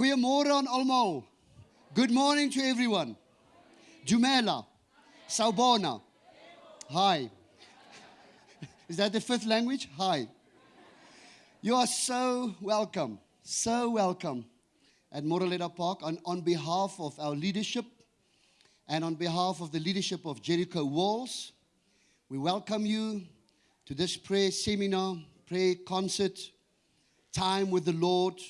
Goeiemôre aan almal. Good morning to everyone. Jumela. Saubona. Hi. Is that the fifth language? Hi. You are so welcome. So welcome at Moreleta Park on, on behalf of our leadership and on behalf of the leadership of Jericho Walls. We welcome you to this prayer seminar, prayer concert, time with the Lord.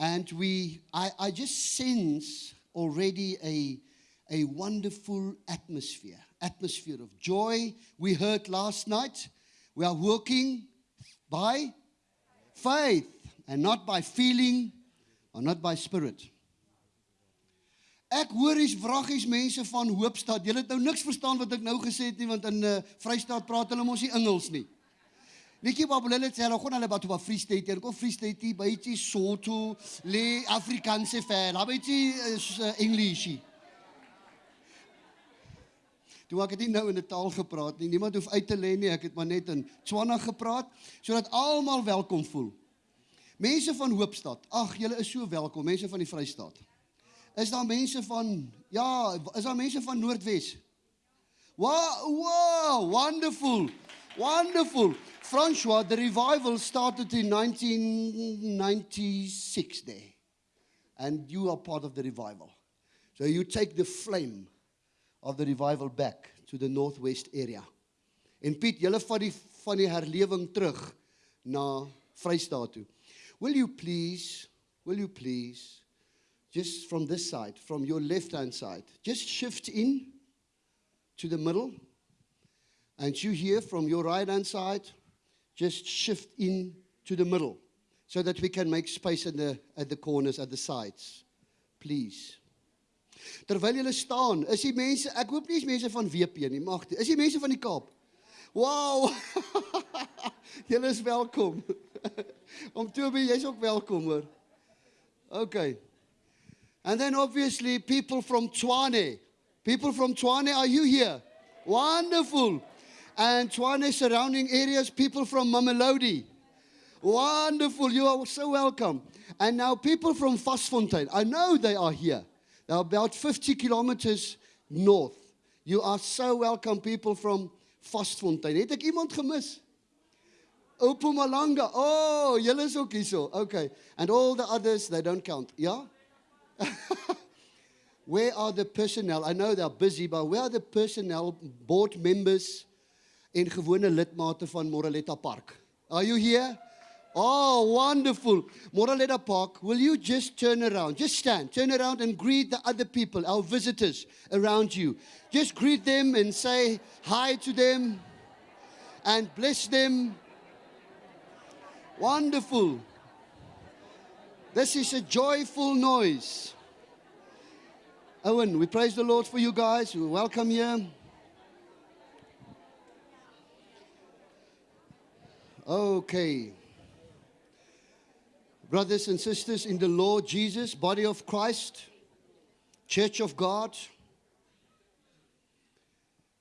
And we, I, I just sense already a, a wonderful atmosphere, atmosphere of joy. We heard last night, we are working by faith and not by feeling or not by spirit. Ek hoor hier's vraggies mense van Hoopstad. Julle het nou niks verstaan wat ek nou gesê het nie want in uh, Vrystaat praat hulle mos nie Engels nie. Netjie babulele sê hulle gaan hulle batho ba Free State, hulle kom Free State by ietsie Sotho, le Afrikaanse fela, by ietsie uh, English. Toe ek het nie nou in 'n taal gepraat nie. Niemand hoef uit te lê nie. Ek het maar net in Tswana gepraat sodat almal welkom voel. Mense van Hoopstad. Ag, julle is so welkom, mense van die Vrystaat. Is daar mense van ja, is daar mense van Noordwes? Wow, wow, wonderful. Wonderful. François, the revival started in 1996 there. And you are part of the revival. So you take the flame of the revival back to the northwest area. En Piet, julle vat die van die herlewing terug na Vrystaat toe. Will you please, will you please just from this side, from your left hand side, just shift in to the middle. And you here from your right hand side, just shift in to the middle so that we can make space at the, at the corners, at the sides. Please. Terwyl julle staan, is die mense, ek hoop nie is mense van WP nie, mag die, is die mense van die Kaap. Wow! julle is welkom. Om Toby, jy's ook welkom hoor. Okay. And then obviously people from Tshwane. People from Tshwane, are you here? Wonderful. And Tshwane surrounding areas, people from Mamelodi. Wonderful. You are so welcome. And now people from Vastfontein. I know they are here. They're about 50 kilometers north. You are so welcome, people from Vastfontein. Het ek iemand gemis? Oh, julle is ook. Okay. And all the others, they don't count. Yeah? where are the personnel? I know they're busy, but where are the personnel, board members en gewone lidmate van Moreleta Park? Are you here? Oh, wonderful. Moreleta Park, will you just turn around? Just stand, turn around and greet the other people, our visitors around you. Just greet them and say hi to them and bless them. Wonderful. This is a joyful noise. Owen, we praise the Lord for you guys. We welcome you. Okay. Brothers and sisters in the Lord Jesus, body of Christ, church of God,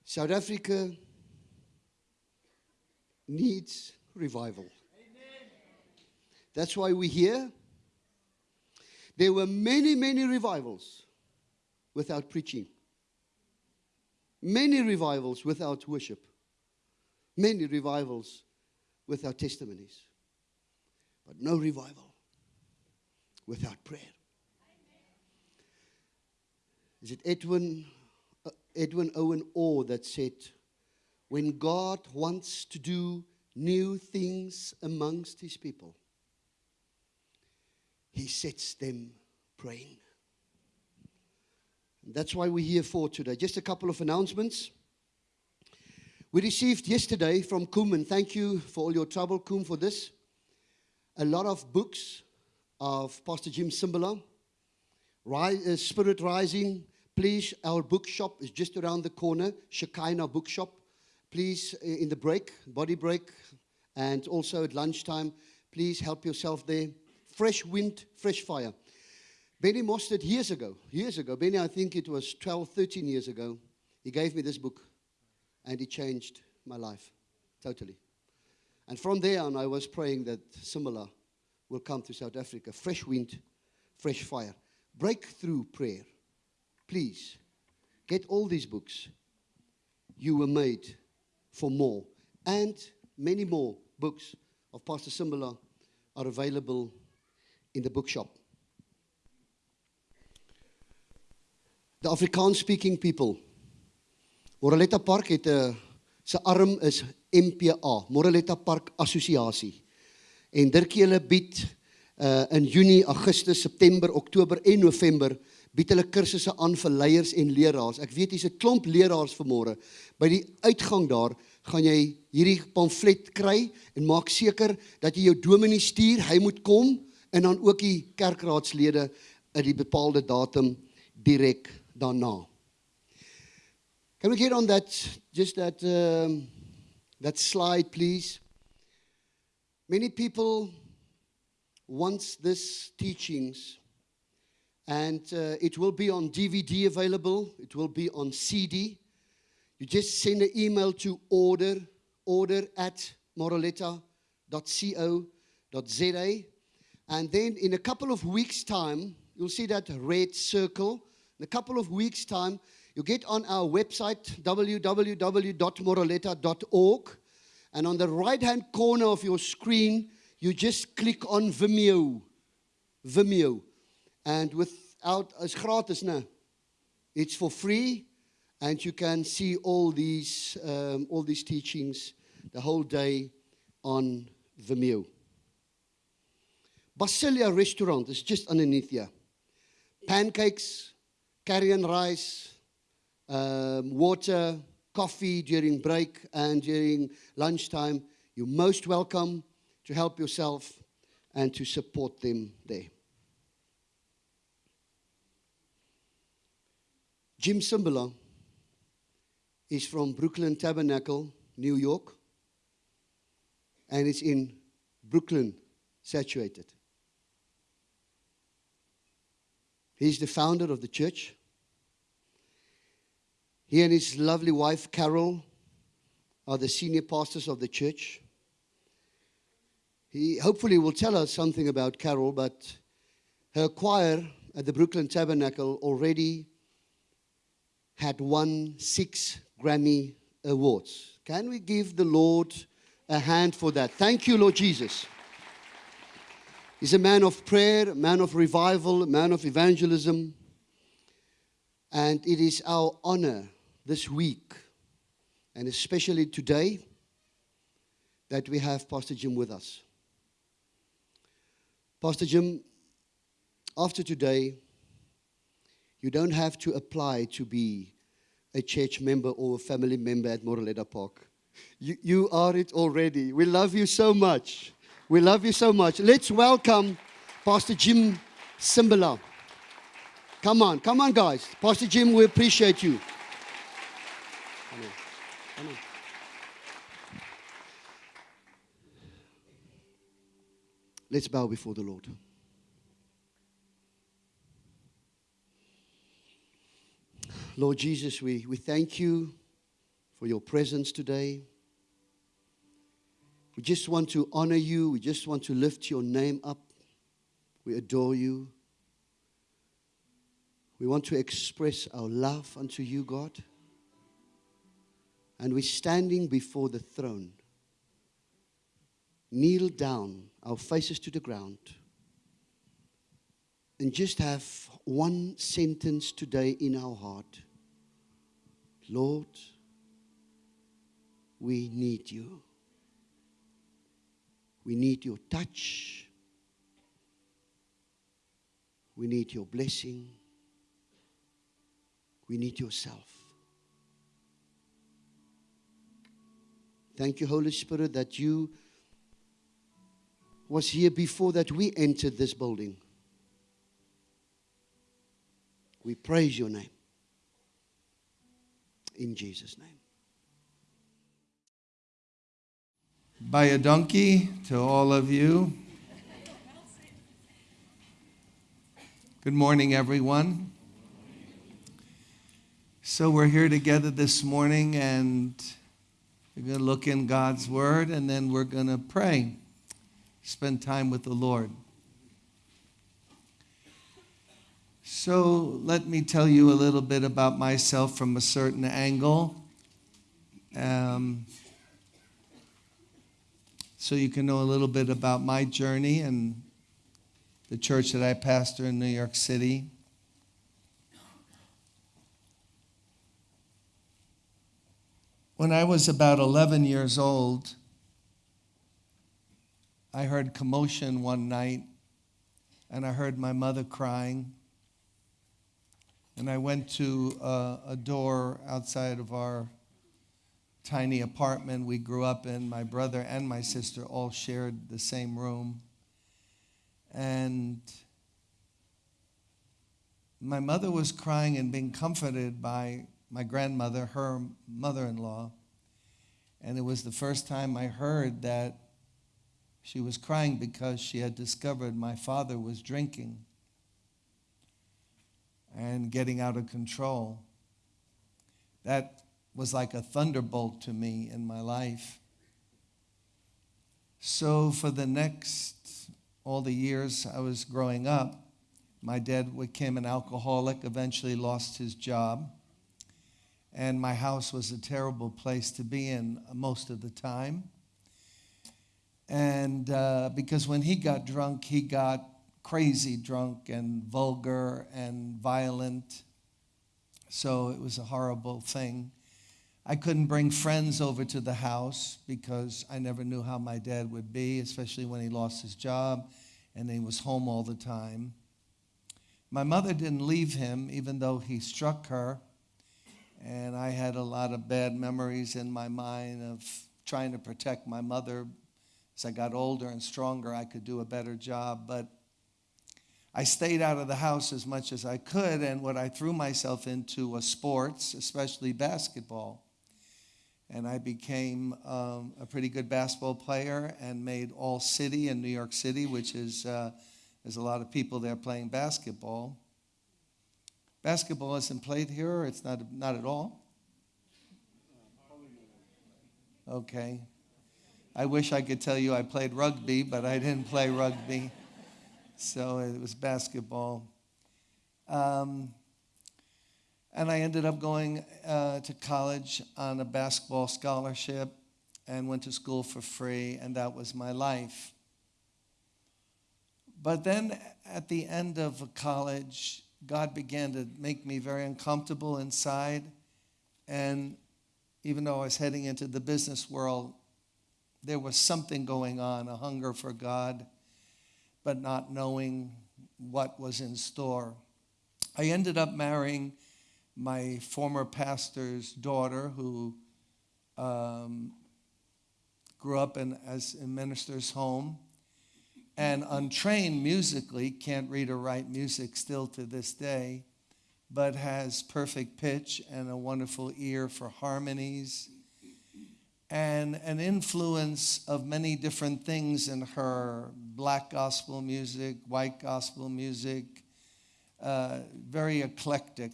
South Africa needs revival. Amen. That's why we're here. There were many, many revivals without preaching, many revivals without worship, many revivals without testimonies, but no revival without prayer. Is it Edwin, uh, Edwin Owen Orr that said, when God wants to do new things amongst his people, he sets them praying. That's why we're here for today. Just a couple of announcements. We received yesterday from Kum, and thank you for all your trouble, Kum, for this. A lot of books of Pastor Jim Cymbala. Rise, uh, Spirit Rising. Please, our bookshop is just around the corner, Shekinah Bookshop. Please, uh, in the break, body break, and also at lunchtime, please help yourself there. Fresh wind, fresh fire. Benny Mostert, years ago, years ago, Benny, I think it was 12, 13 years ago, he gave me this book and it changed my life totally. And from there on, I was praying that similar will come to South Africa. Fresh wind, Fresh Fire. Breakthrough Prayer. Please, get all these books. You were made for more. And many more books of Pastor Cymbala are available in the bookshop. The Afrikaans speaking people. Moraletta Park het 'n se arm is MPA, Moraletta Park Assosiasie. En Dirkie hulle bied uh in Junie, Augustus, September, Oktober en November bied hulle kursusse aan vir leiers en leraars. Ek weet hier's 'n klomp leraars vanmôre. By die uitgang daar gaan jy hierdie pamflet kry en maak seker dat jy jou dominee stuur, hy moet kom en dan ook die kerkraadslede in die bepaalde datum direk daarna. Can we get on that just that um, that slide please? Many people want this teachings and uh, it will be on DVD available, it will be on CD. You just send an email to order order at moraletta.co.za and then in a couple of weeks time you'll see that red circle in a couple of weeks' time, you get on our website, www.moroleta.org, and on the right hand corner of your screen, you just click on Vimeo. Vimeo. And without, it's gratis now. It's for free, and you can see all these, um, all these teachings the whole day on Vimeo. Basilia Restaurant is just underneath here. Pancakes, carrion rice, um, water, coffee during break and during lunchtime. You're most welcome to help yourself and to support them there. Jim Cymbala is from Brooklyn Tabernacle, New York, and it's in Brooklyn, saturated. He's the founder of the church. He and his lovely wife, Carol, are the senior pastors of the church. He hopefully will tell us something about Carol, but her choir at the Brooklyn Tabernacle already had won six Grammy Awards. Can we give the Lord a hand for that? Thank you, Lord Jesus. He's a man of prayer, a man of revival, a man of evangelism. And it is our honor this week, and especially today, that we have Pastor Jim with us. Pastor Jim, after today, you don't have to apply to be a church member or a family member at Moreleta Park. You, you are it already. We love you so much. We love you so much. Let's welcome Pastor Jim Cymbala. Come on, come on, guys. Pastor Jim, we appreciate you. Amen. Let's bow before the Lord. Lord Jesus, we, we thank you for your presence today. We just want to honor you. We just want to lift your name up. We adore you. We want to express our love unto you, God and we're standing before the throne. Kneel down, our faces to the ground, and just have one sentence today in our heart Lord, we need you. We need your touch. We need your blessing. We need yourself. Thank you, Holy Spirit, that you was here before that we entered this building. We praise your name. In Jesus' name. By a donkey to all of you. Good morning, everyone. So, we're here together this morning and we're going to look in God's Word and then we're going to pray, spend time with the Lord. So let me tell you a little bit about myself from a certain angle. Um, so you can know a little bit about my journey and the church that I pastor in New York City. When I was about 11 years old, I heard commotion one night and I heard my mother crying. And I went to uh, a door outside of our tiny apartment we grew up in. My brother and my sister all shared the same room. And my mother was crying and being comforted by my grandmother, her mother in law. And it was the first time I heard that she was crying because she had discovered my father was drinking and getting out of control. That was like a thunderbolt to me in my life. So, for the next, all the years I was growing up, my dad became an alcoholic, eventually lost his job. And my house was a terrible place to be in most of the time. And uh, because when he got drunk, he got crazy drunk and vulgar and violent. So it was a horrible thing. I couldn't bring friends over to the house because I never knew how my dad would be, especially when he lost his job and he was home all the time. My mother didn't leave him, even though he struck her. And I had a lot of bad memories in my mind of trying to protect my mother. As I got older and stronger, I could do a better job. But I stayed out of the house as much as I could, and what I threw myself into was sports, especially basketball. And I became um, a pretty good basketball player and made All City in New York City, which is uh, there's a lot of people there playing basketball. Basketball isn't played here, it's not not at all. Okay. I wish I could tell you I played rugby, but I didn't play rugby. So it was basketball. Um, and I ended up going uh, to college on a basketball scholarship and went to school for free, and that was my life. But then at the end of college, God began to make me very uncomfortable inside. And even though I was heading into the business world, there was something going on a hunger for God, but not knowing what was in store. I ended up marrying my former pastor's daughter, who um, grew up in, as a minister's home and untrained musically, can't read or write music still to this day, but has perfect pitch and a wonderful ear for harmonies and an influence of many different things in her black gospel music, white gospel music, uh, very eclectic.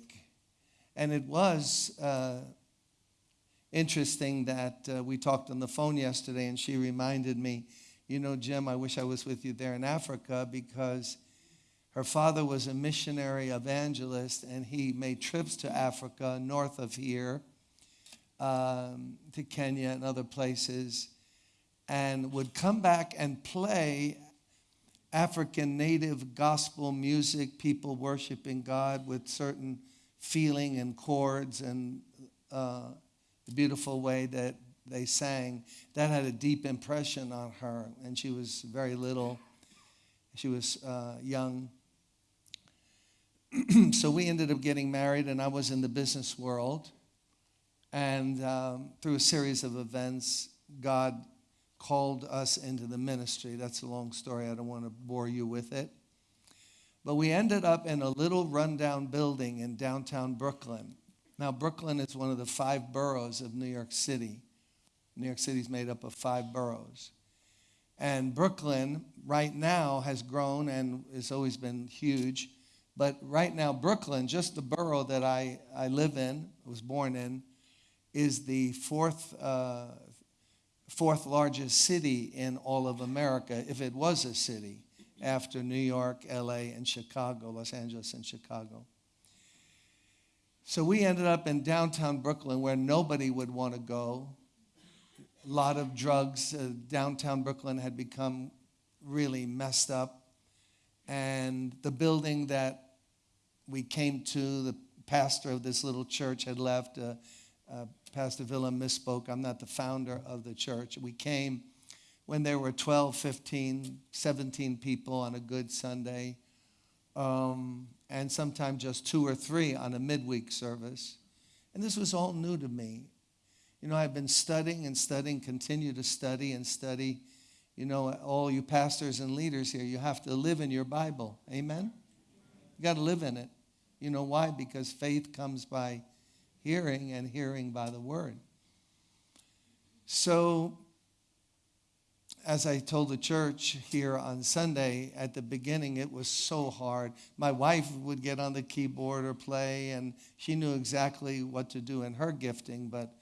And it was uh, interesting that uh, we talked on the phone yesterday, and she reminded me you know, Jim, I wish I was with you there in Africa because her father was a missionary evangelist and he made trips to Africa north of here, um, to Kenya and other places, and would come back and play African native gospel music, people worshiping God with certain feeling and chords and uh, the beautiful way that they sang, that had a deep impression on her. And she was very little, she was uh, young. so we ended up getting married, and I was in the business world. And um, through a series of events, God called us into the ministry. That's a long story. I don't want to bore you with it. But we ended up in a little rundown building in downtown Brooklyn. Now, Brooklyn is one of the five boroughs of New York City. New York City is made up of five boroughs. And Brooklyn, right now, has grown and has always been huge. But right now, Brooklyn, just the borough that I, I live in, was born in, is the fourth, uh, fourth largest city in all of America, if it was a city. after New York, LA, and Chicago, Los Angeles and Chicago. So we ended up in downtown Brooklyn where nobody would want to go. A lot of drugs. Uh, downtown Brooklyn had become really messed up. And the building that we came to, the pastor of this little church had left. Uh, uh, Pastor Villa misspoke. I'm not the founder of the church. We came when there were 12, 15, 17 people on a good Sunday, um, and sometimes just two or three on a midweek service. And this was all new to me. You know, I've been studying and studying, continue to study and study. You know, all you pastors and leaders here, you have to live in your Bible. Amen? You got to live in it. You know why? Because faith comes by hearing, and hearing by the word. So, as I told the church here on Sunday, at the beginning, it was so hard. My wife would get on the keyboard or play, and she knew exactly what to do in her gifting, but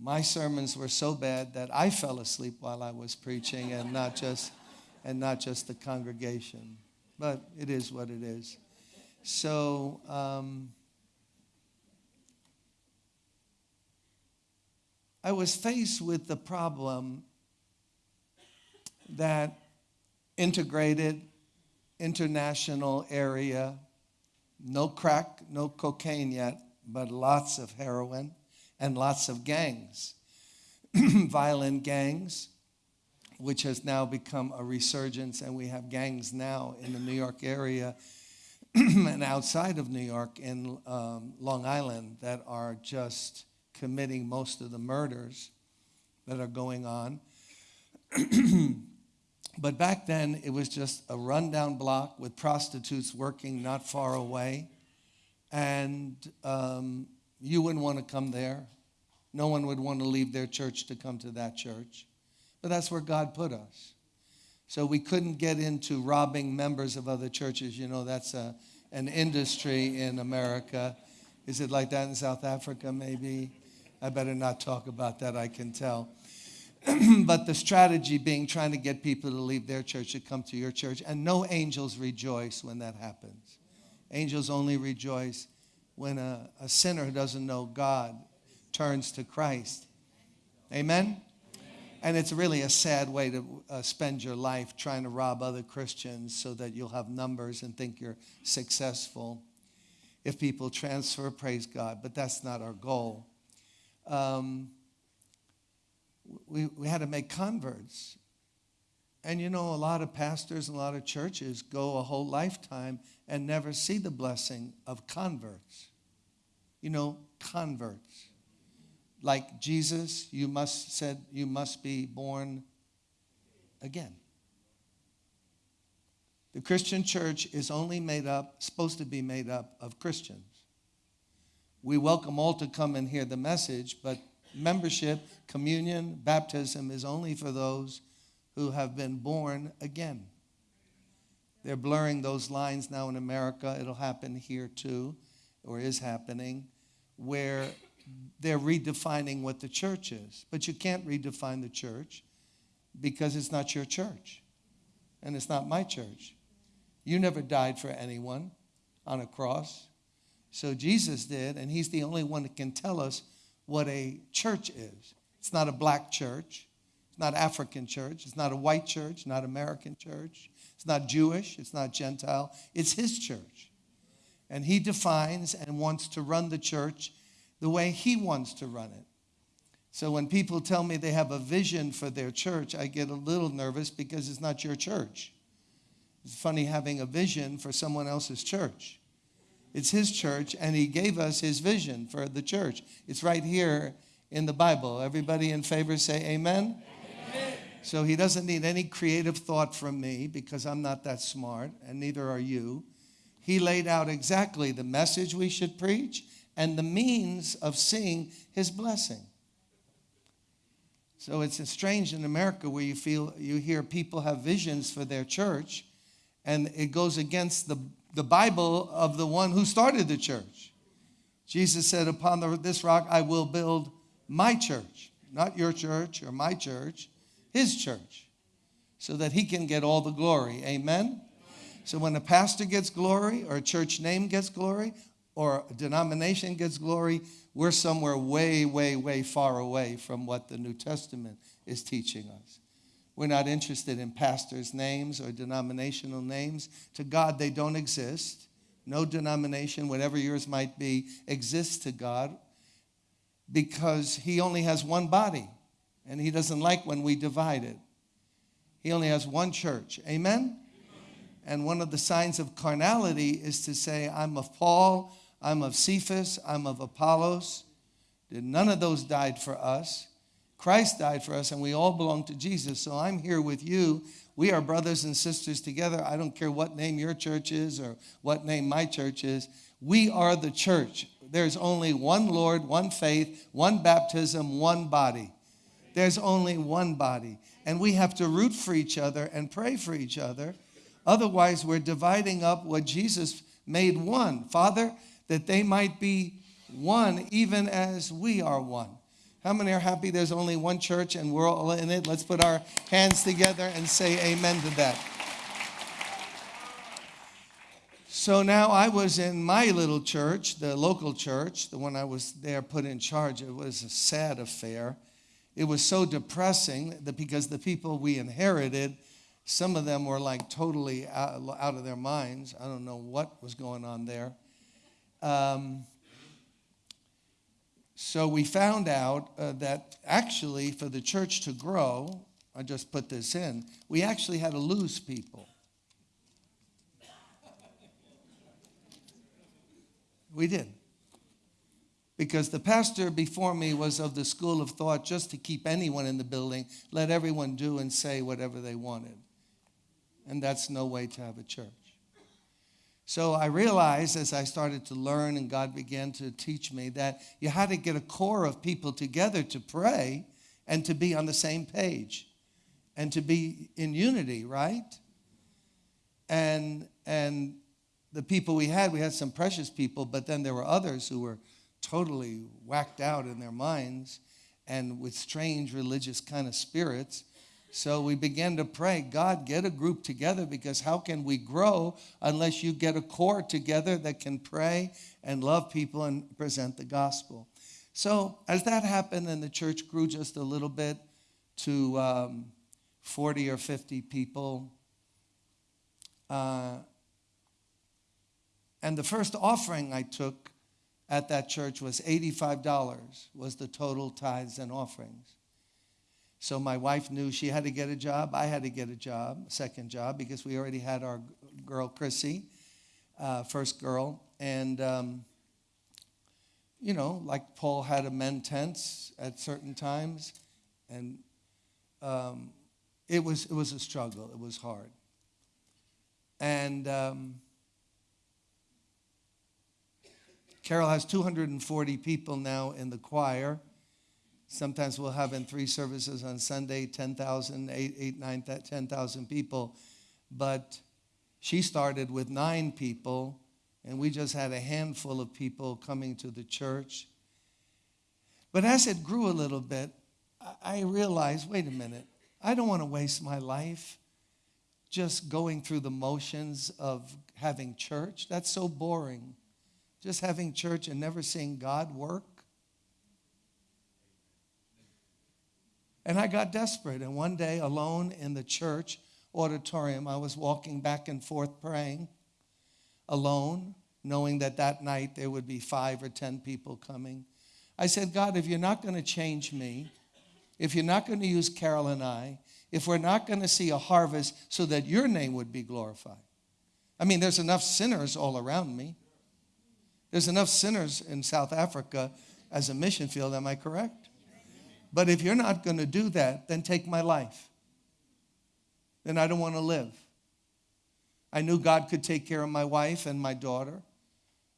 my sermons were so bad that I fell asleep while I was preaching and not just and not just the congregation. But it is what it is. So um, I was faced with the problem that integrated international area, no crack, no cocaine yet, but lots of heroin and lots of gangs, violent gangs, which has now become a resurgence, and we have gangs now in the New York area and outside of New York in um, Long Island that are just committing most of the murders that are going on. but back then, it was just a rundown block with prostitutes working not far away. And um, you wouldn't want to come there. No one would want to leave their church to come to that church. But that's where God put us. So we couldn't get into robbing members of other churches. You know, that's a, an industry in America. Is it like that in South Africa, maybe? I better not talk about that, I can tell. but the strategy being trying to get people to leave their church to come to your church. And no angels rejoice when that happens. Angels only rejoice when a, a sinner who doesn't know God turns to Christ. Amen? And it's really a sad way to uh, spend your life trying to rob other Christians so that you'll have numbers and think you're successful if people transfer, praise God. But that's not our goal um, we, we had to make converts. And you know, a lot of pastors and a lot of churches go a whole lifetime and never see the blessing of converts. You know, converts. Like Jesus, you must said you must be born again. The Christian church is only made up, supposed to be made up of Christians we welcome all to come and hear the message, but membership, communion, baptism is only for those who have been born again. They're blurring those lines now in America. It'll happen here too, or is happening, where they're redefining what the church is. But you can't redefine the church because it's not your church and it's not my church. You never died for anyone on a cross. So Jesus did, and he's the only one that can tell us what a church is. It's not a black church. It's not African church. It's not a white church, not American church. It's not Jewish. It's not Gentile. It's his church. And he defines and wants to run the church the way he wants to run it. So when people tell me they have a vision for their church, I get a little nervous because it's not your church. It's funny having a vision for someone else's church. It's His church, and He gave us His vision for the church. It's right here in the Bible. Everybody in favor say amen? amen. So He doesn't need any creative thought from me because I'm not that smart, and neither are you. He laid out exactly the message we should preach and the means of seeing His blessing. So it's strange in America where you feel you hear people have visions for their church and it goes against the the Bible of the one who started the church. Jesus said, Upon the, this rock I will build my church, not your church or my church, his church. so that he can get all the glory. Amen? So when a pastor gets glory, or a church name gets glory, or denomination gets glory, we're somewhere way, way, way far away from what the New Testament is teaching us. We're not interested in pastors' names or denominational names. To God, they don't exist. No denomination, whatever yours might be, exists to God because He only has one body and He doesn't like when we divide it. He only has one church. Amen? And one of the signs of carnality is to say, I'm of Paul, I'm of Cephas, I'm of Apollos. None of those died for us. Christ died for us, and we all belong to Jesus. So I'm here with you. We are brothers and sisters together. I don't care what name your church is or what name my church is. We are the church. There's only one Lord, one faith, one baptism, one body. There's only one body. And we have to root for each other and pray for each other. Otherwise, we're dividing up what Jesus made one. Father, that they might be one even as we are one. How many are happy there's only one church and we're all in it? Let's put our hands together and say amen to that. So now I was in my little church, the local church, the one I was there put in charge. It was a sad affair. It was so depressing that because the people we inherited, some of them were like totally out, of their minds. I don't know what was going on there. Um, so we found out uh, that actually, for the church to grow, I just put this in, we actually had to lose people. We did. Because the pastor before me was of the school of thought just to keep anyone in the building, let everyone do and say whatever they wanted. And that's no way to have a church. So I realized as I started to learn and God began to teach me that you had to get a core of people together to pray and to be on the same page and to be in unity, right? And and the people we had, we had some precious people, but then there were others who were totally whacked out in their minds and with strange religious kind of spirits so we began to pray, God, get a group together because how can we grow unless you get a core together that can pray and love people and present the gospel? So as that happened and the church grew just a little bit to um, 40 or 50 people, uh, and the first offering I took at that church was $85 was the total tithes and offerings. So my wife knew she had to get a job. I had to get a job, a second job, because we already had our girl, Chrissy, uh, first girl. And, um, you know, like Paul had to mend tents at certain times. And um, it, was, it was a struggle, it was hard. And um, Carol has 240 people now in the choir. Sometimes we'll have in three services on Sunday 10,000, 8, 8, 9, 10,000 people. But she started with nine people, and we just had a handful of people coming to the church. But as it grew a little bit, I realized wait a minute, I don't want to waste my life just going through the motions of having church. That's so boring. Just having church and never seeing God work. And I got desperate. And one day, alone in the church auditorium, I was walking back and forth praying alone, knowing that that night there would be five or ten people coming. I said, God, if you're not going to change me, if you're not going to use Carol and I, if we're not going to see a harvest so that your name would be glorified. I mean, there's enough sinners all around me. There's enough sinners in South Africa as a mission field, am I correct? But if you're not going to do that, then take my life. Then I don't want to live. I knew God could take care of my wife and my daughter.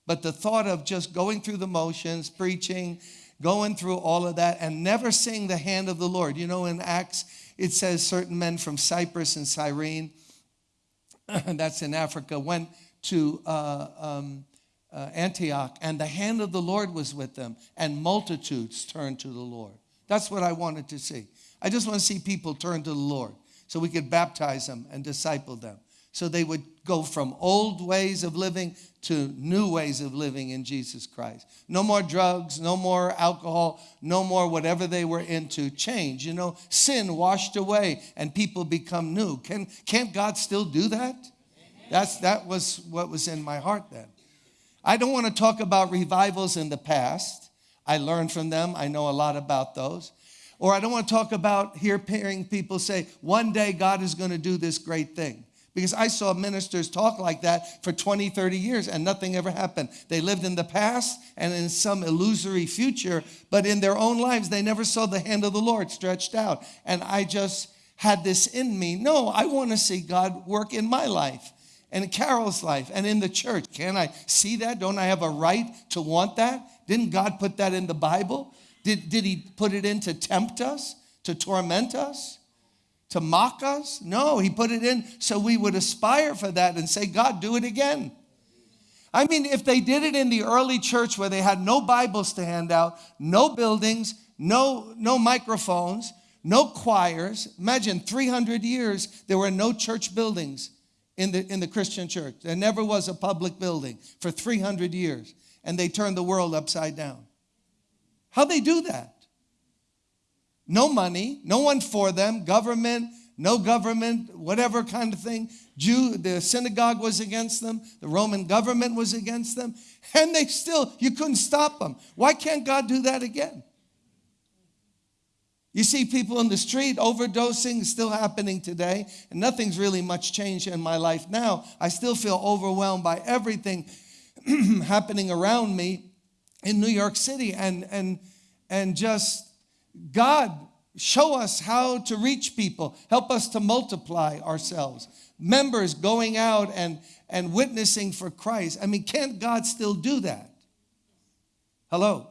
But the thought of just going through the motions, preaching, going through all of that, and never seeing the hand of the Lord. You know, in Acts, it says certain men from Cyprus and Cyrene, that's in Africa, went to uh, um, uh, Antioch, and the hand of the Lord was with them, and multitudes turned to the Lord. That's what I wanted to see. I just want to see people turn to the Lord. so we could baptize them and disciple them. So they would go from old ways of living to new ways of living in Jesus Christ. No more drugs, no more alcohol, no more whatever they were into. Change. You know, sin washed away and people become new. Can, can't God still do that? That's, that was what was in my heart then. I don't want to talk about revivals in the past. I learned from them, I know a lot about those. Or I don't want to talk about here hearing people say, one day God is going to do this great thing. Because I saw ministers talk like that for 20, 30 years and nothing ever happened. They lived in the past and in some illusory future, but in their own lives, they never saw the hand of the Lord stretched out. And I just had this in me. No, I want to see God work in my life and Carol's life and in the church. Can I see that? Don't I have a right to want that? Didn't God put that in the Bible? Did, did He put it in to tempt us, to torment us, to mock us? No, He put it in so we would aspire for that and say, God, do it again. I mean, if they did it in the early church where they had no Bibles to hand out, no buildings, no, no microphones, no choirs, imagine 300 years there were no church buildings in the, in the Christian church. There never was a public building for 300 years, and they turned the world upside down. How'd they do that? No money, no one for them, government, no government, whatever kind of thing. Jew, the synagogue was against them, the Roman government was against them, and they still, you couldn't stop them. Why can't God do that again? You see people in the street overdosing, still happening today, and nothing's really much changed in my life now. I still feel overwhelmed by everything happening around me in New York City, and and and just God show us how to reach people, help us to multiply ourselves. Members going out and and witnessing for Christ. I mean, can't God still do that? Hello.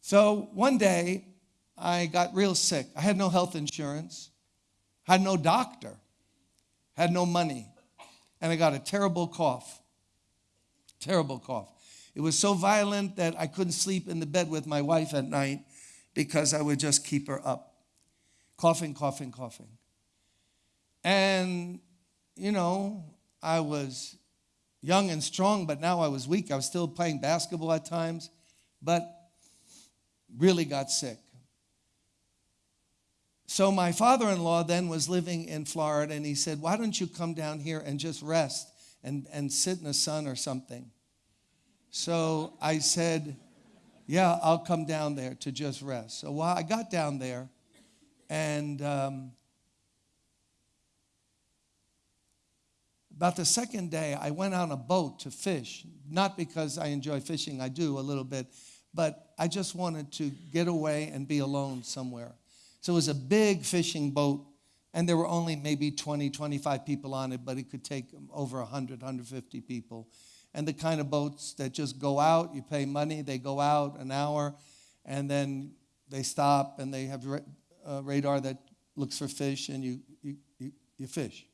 So one day, I got real sick. I had no health insurance, had no doctor, had no money, and I got a terrible cough. Terrible cough. It was so violent that I couldn't sleep in the bed with my wife at night because I would just keep her up. Coughing, coughing, coughing. And, you know, I was young and strong, but now I was weak. I was still playing basketball at times. But really got sick. So my father in law then was living in Florida, and he said, Why don't you come down here and just rest and, and sit in the sun or something? So I said, Yeah, I'll come down there to just rest. So while I got down there, and um, about the second day, I went on a boat to fish. Not because I enjoy fishing, I do a little bit, but I just wanted to get away and be alone somewhere. So it was a big fishing boat, and there were only maybe 20, 25 people on it, but it could take over 100, 150 people. And the kind of boats that just go out, you pay money, they go out an hour, and then they stop and they have a uh, radar that looks for fish, and you, you, you, you fish.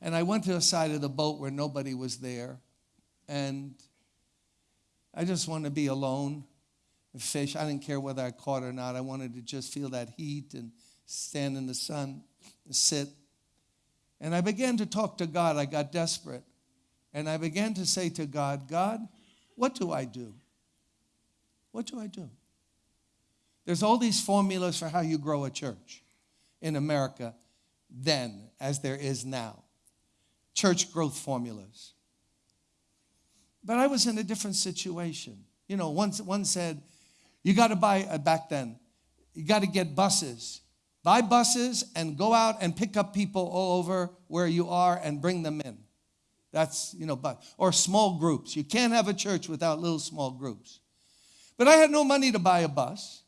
And I went to the side of the boat where nobody was there, and I just wanted to be alone fish. I didn't care whether I caught or not. I wanted to just feel that heat and stand in the sun, and sit. And I began to talk to God. I got desperate. And I began to say to God, God, what do I do? What do I do? There's all these formulas for how you grow a church in America then as there is now. Church growth formulas. But I was in a different situation. You know, one, one said, you got to buy, uh, back then, you got to get buses. Buy buses and go out and pick up people all over where you are and bring them in. That's, you know, but, or small groups. You can't have a church without little small groups. But I had no money to buy a bus.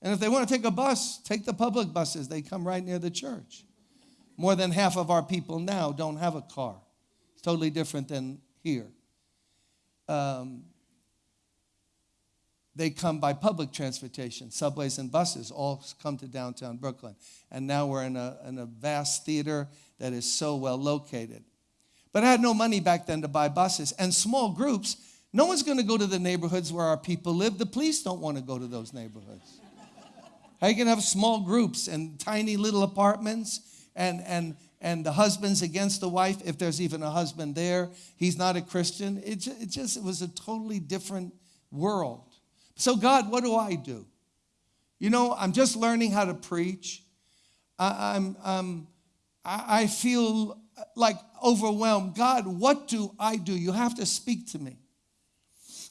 And if they want to take a bus, take the public buses. They come right near the church. More than half of our people now don't have a car. It's totally different than here. Um, they come by public transportation, subways and buses, all come to downtown Brooklyn. And now we're in a, in a vast theater that is so well located. But I had no money back then to buy buses. And small groups, no one's going to go to the neighborhoods where our people live. The police don't want to go to those neighborhoods. How you can have small groups and tiny little apartments and and and the husband's against the wife if there's even a husband there. He's not a Christian. It just, it just it was a totally different world. So God, what do I do? You know, I'm just learning how to preach. I, I'm, um, I, I feel like overwhelmed. God, what do I do? You have to speak to me.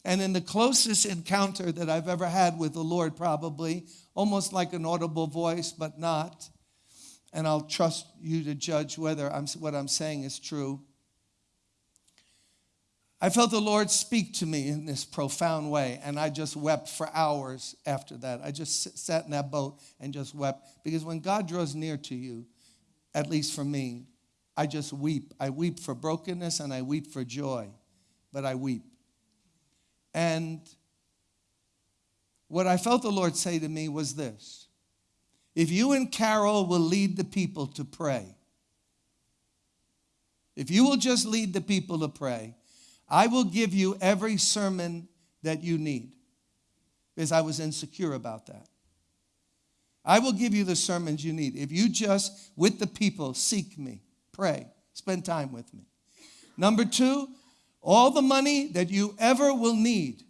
And in the closest encounter that I've ever had with the Lord, probably, almost like an audible voice, but not, and I'll trust you to judge whether I'm, what I'm saying is true. I felt the Lord speak to me in this profound way, and I just wept for hours after that. I just sat in that boat and just wept because when God draws near to you, at least for me, I just weep. I weep for brokenness and I weep for joy, but I weep. And what I felt the Lord say to me was this If you and Carol will lead the people to pray, if you will just lead the people to pray, I will give you every sermon that you need because I was insecure about that. I will give you the sermons you need. If you just, with the people, seek me, pray, spend time with me. Number two, all the money that you ever will need,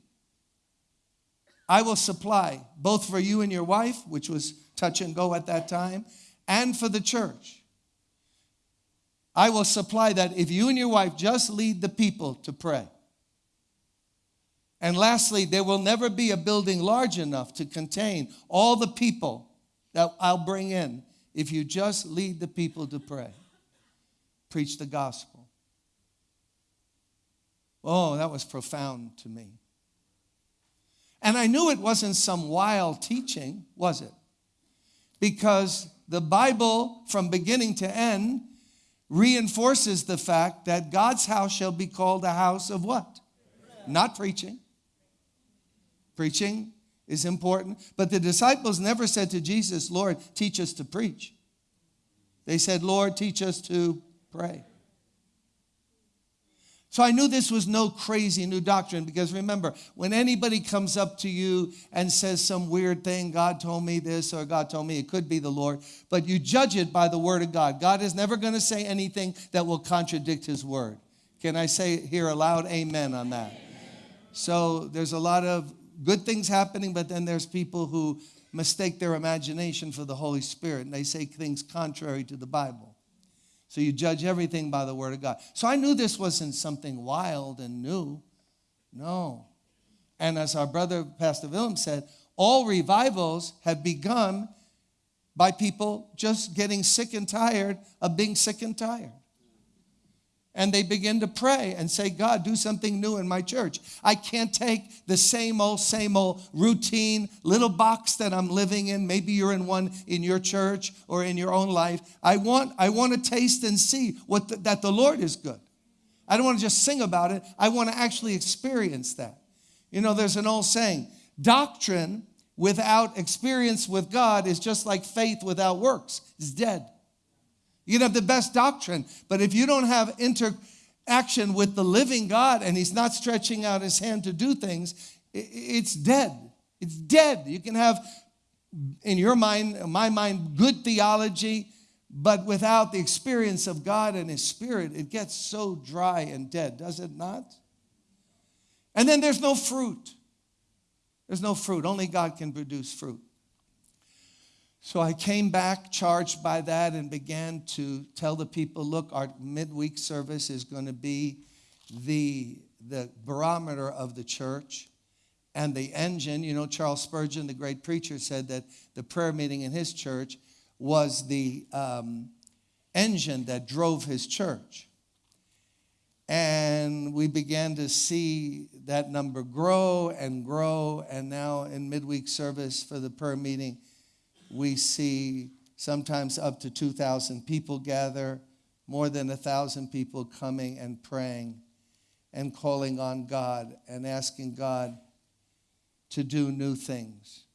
I will supply, both for you and your wife, which was touch and go at that time, and for the church. I will supply that if you and your wife just lead the people to pray. And lastly, there will never be a building large enough to contain all the people that I'll bring in if you just lead the people to pray. Preach the gospel. Oh, that was profound to me. And I knew it wasn't some wild teaching, was it? Because the Bible, from beginning to end, reinforces the fact that God's house shall be called a house of what? Not preaching. Preaching is important. But the disciples never said to Jesus, Lord, teach us to preach. They said, Lord, teach us to pray. So I knew this was no crazy new doctrine because remember, when anybody comes up to you and says some weird thing, God told me this or God told me, it could be the Lord, but you judge it by the word of God. God is never going to say anything that will contradict his word. Can I say here aloud, amen on that? Amen. So there's a lot of good things happening, but then there's people who mistake their imagination for the Holy Spirit and they say things contrary to the Bible. So you judge everything by the word of God. So I knew this wasn't something wild and new. No. And as our brother Pastor Willem said, all revivals have begun by people just getting sick and tired of being sick and tired and they begin to pray and say, God, do something new in my church. I can't take the same old, same old routine little box that I'm living in. Maybe you're in one in your church or in your own life. I want, I want to taste and see what the, that the Lord is good. I don't want to just sing about it. I want to actually experience that. You know, there's an old saying doctrine without experience with God is just like faith without works, it's dead. You can have the best doctrine, but if you don't have interaction with the living God and He's not stretching out His hand to do things, it's dead. It's dead. You can have, in your mind, my mind, good theology, but without the experience of God and His Spirit, it gets so dry and dead, does it not? And then there's no fruit. There's no fruit. Only God can produce fruit. So I came back charged by that and began to tell the people look, our midweek service is going to be the, the barometer of the church and the engine. You know, Charles Spurgeon, the great preacher, said that the prayer meeting in his church was the um, engine that drove his church. And we began to see that number grow and grow. And now in midweek service for the prayer meeting, we see sometimes up to 2,000 people gather, more than 1,000 people coming and praying and calling on God and asking God to do new things.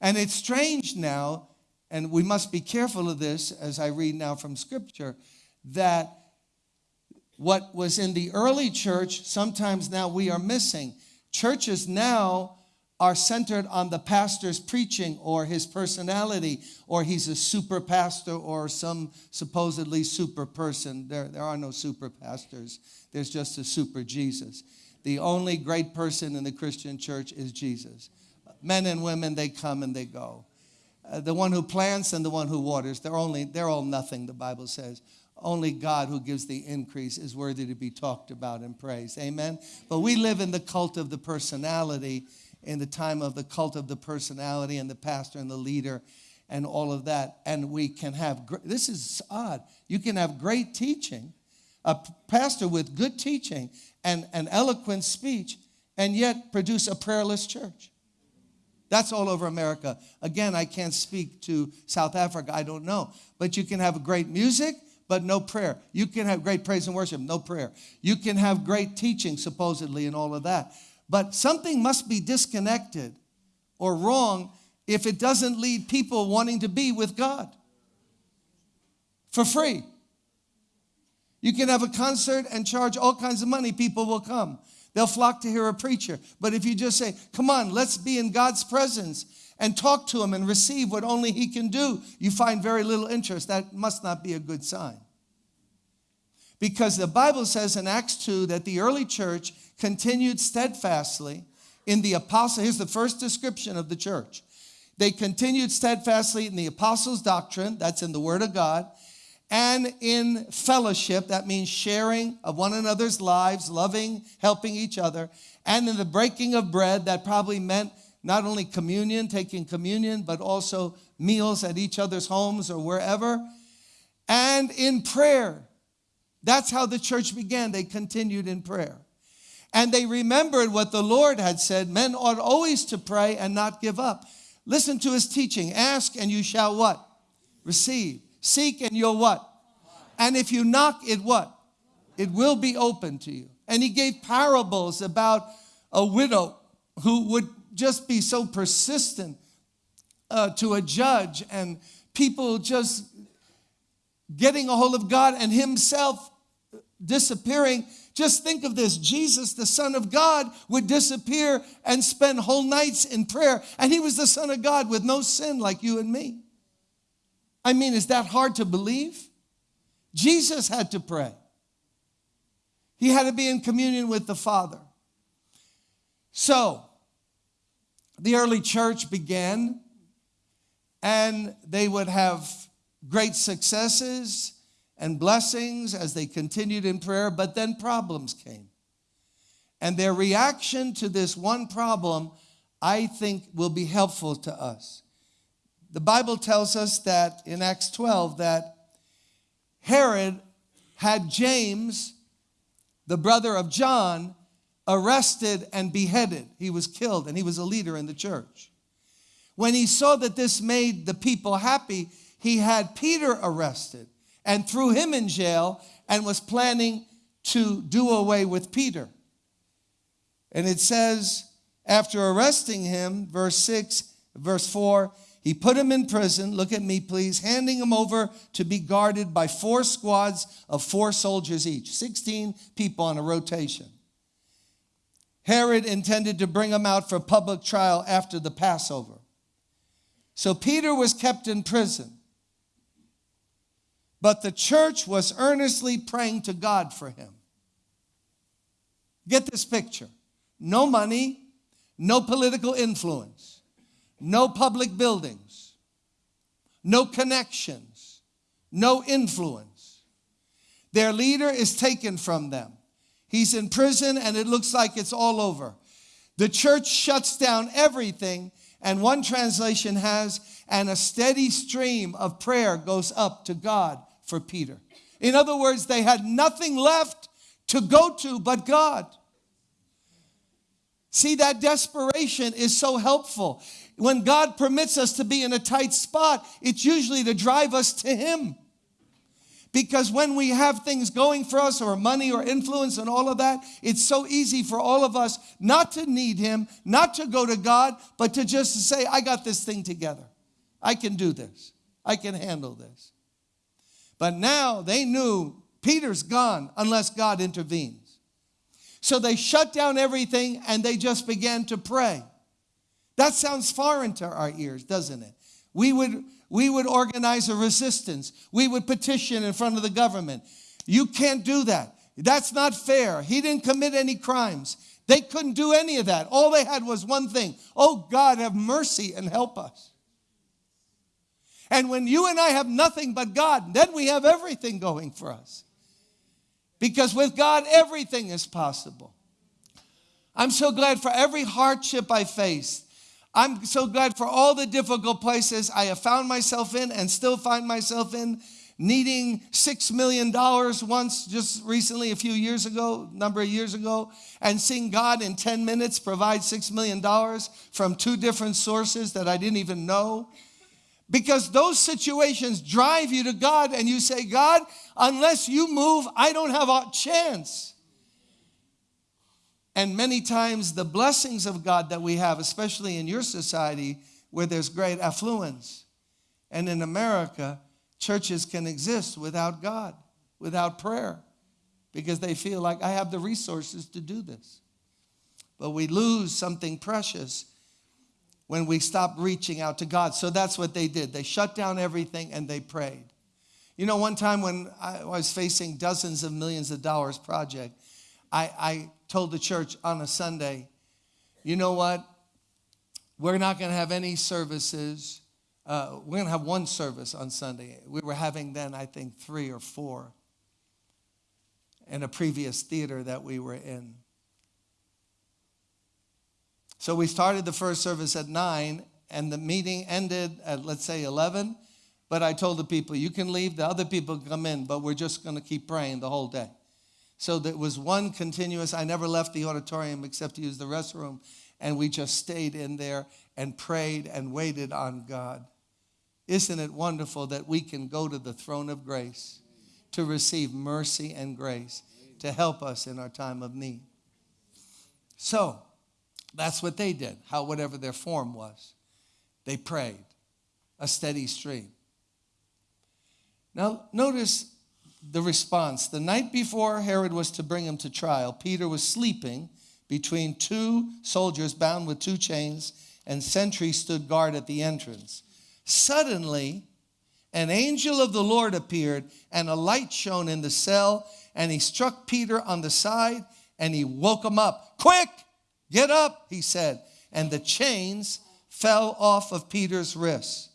And it's strange now, and we must be careful of this as I read now from Scripture, that what was in the early church, sometimes now we are missing. Churches now are centered on the pastor's preaching or his personality, or he's a super pastor or some supposedly super person. There, there are no super pastors, there's just a super Jesus. The only great person in the Christian church is Jesus. Men and women, they come and they go. Uh, the one who plants and the one who waters, they're, only, they're all nothing, the Bible says. Only God who gives the increase is worthy to be talked about and praised. Amen. But we live in the cult of the personality in the time of the cult of the personality and the pastor and the leader and all of that. And we can have, this is odd. You can have great teaching, a pastor with good teaching and an eloquent speech, and yet produce a prayerless church. That's all over America. Again, I can't speak to South Africa, I don't know. But you can have great music, but no prayer. You can have great praise and worship, no prayer. You can have great teaching, supposedly, and all of that. But something must be disconnected or wrong if it doesn't lead people wanting to be with God for free. You can have a concert and charge all kinds of money, people will come. They'll flock to hear a preacher. But if you just say, come on, let's be in God's presence and talk to Him and receive what only He can do, you find very little interest. That must not be a good sign. Because the Bible says in Acts 2 that the early church continued steadfastly in the apostle. Here's the first description of the church. They continued steadfastly in the apostles' doctrine, that's in the Word of God, and in fellowship, that means sharing of one another's lives, loving, helping each other, and in the breaking of bread, that probably meant not only communion, taking communion, but also meals at each other's homes or wherever, and in prayer. That's how the church began. They continued in prayer. And they remembered what the Lord had said men ought always to pray and not give up. Listen to his teaching. Ask and you shall what? Receive. Seek and you'll what? And if you knock, it what? It will be open to you. And he gave parables about a widow who would just be so persistent uh, to a judge and people just getting a hold of God and himself disappearing. Just think of this Jesus, the Son of God, would disappear and spend whole nights in prayer. And he was the Son of God with no sin like you and me. I mean, is that hard to believe? Jesus had to pray, he had to be in communion with the Father. So, the early church began, and they would have great successes and blessings as they continued in prayer, but then problems came. And their reaction to this one problem, I think, will be helpful to us. The Bible tells us that in Acts 12 that Herod had James, the brother of John, arrested and beheaded. He was killed and he was a leader in the church. When he saw that this made the people happy, he had Peter arrested and threw him in jail and was planning to do away with Peter. And it says, after arresting him, verse 6, verse 4, he put him in prison, look at me please, handing him over to be guarded by four squads of four soldiers each, 16 people on a rotation. Herod intended to bring him out for public trial after the Passover. So Peter was kept in prison. But the church was earnestly praying to God for him. Get this picture no money, no political influence, no public buildings, no connections, no influence. Their leader is taken from them. He's in prison and it looks like it's all over. The church shuts down everything, and one translation has, and a steady stream of prayer goes up to God for Peter. In other words, they had nothing left to go to but God. See, that desperation is so helpful. When God permits us to be in a tight spot, it's usually to drive us to Him. Because when we have things going for us, or money or influence and all of that, it's so easy for all of us not to need Him, not to go to God, but to just say, I got this thing together. I can do this. I can handle this. But now they knew Peter's gone unless God intervenes. So they shut down everything and they just began to pray. That sounds foreign to our ears, doesn't it? We would, we would organize a resistance. We would petition in front of the government. You can't do that. That's not fair. He didn't commit any crimes. They couldn't do any of that. All they had was one thing Oh, God, have mercy and help us. And when you and I have nothing but God, then we have everything going for us. Because with God, everything is possible. I'm so glad for every hardship I faced. I'm so glad for all the difficult places I have found myself in and still find myself in, needing $6 million once, just recently, a few years ago, number of years ago, and seeing God in 10 minutes provide $6 million from two different sources that I didn't even know. Because those situations drive you to God, and you say, God, unless you move, I don't have a chance. And many times, the blessings of God that we have, especially in your society where there's great affluence, and in America, churches can exist without God, without prayer, because they feel like I have the resources to do this. But we lose something precious when we stop reaching out to God. So that's what they did. They shut down everything and they prayed. You know, one time when I was facing dozens of millions of dollars project, I, I told the church on a Sunday, you know what? We're not going to have any services. Uh, we're going to have one service on Sunday. We were having then, I think, three or four in a previous theater that we were in. So we started the first service at 9, and the meeting ended at, let's say, 11. But I told the people, you can leave, the other people come in, but we're just going to keep praying the whole day. So there was one continuous, I never left the auditorium except to use the restroom. And we just stayed in there and prayed and waited on God. Isn't it wonderful that we can go to the throne of grace to receive mercy and grace to help us in our time of need? So, that's what they did, how whatever their form was. They prayed, a steady stream. Now, notice the response. The night before Herod was to bring him to trial, Peter was sleeping between two soldiers bound with two chains, and sentries stood guard at the entrance. Suddenly, an angel of the Lord appeared, and a light shone in the cell, and he struck Peter on the side, and he woke him up. Quick, get up, he said. And the chains fell off of Peter's wrists.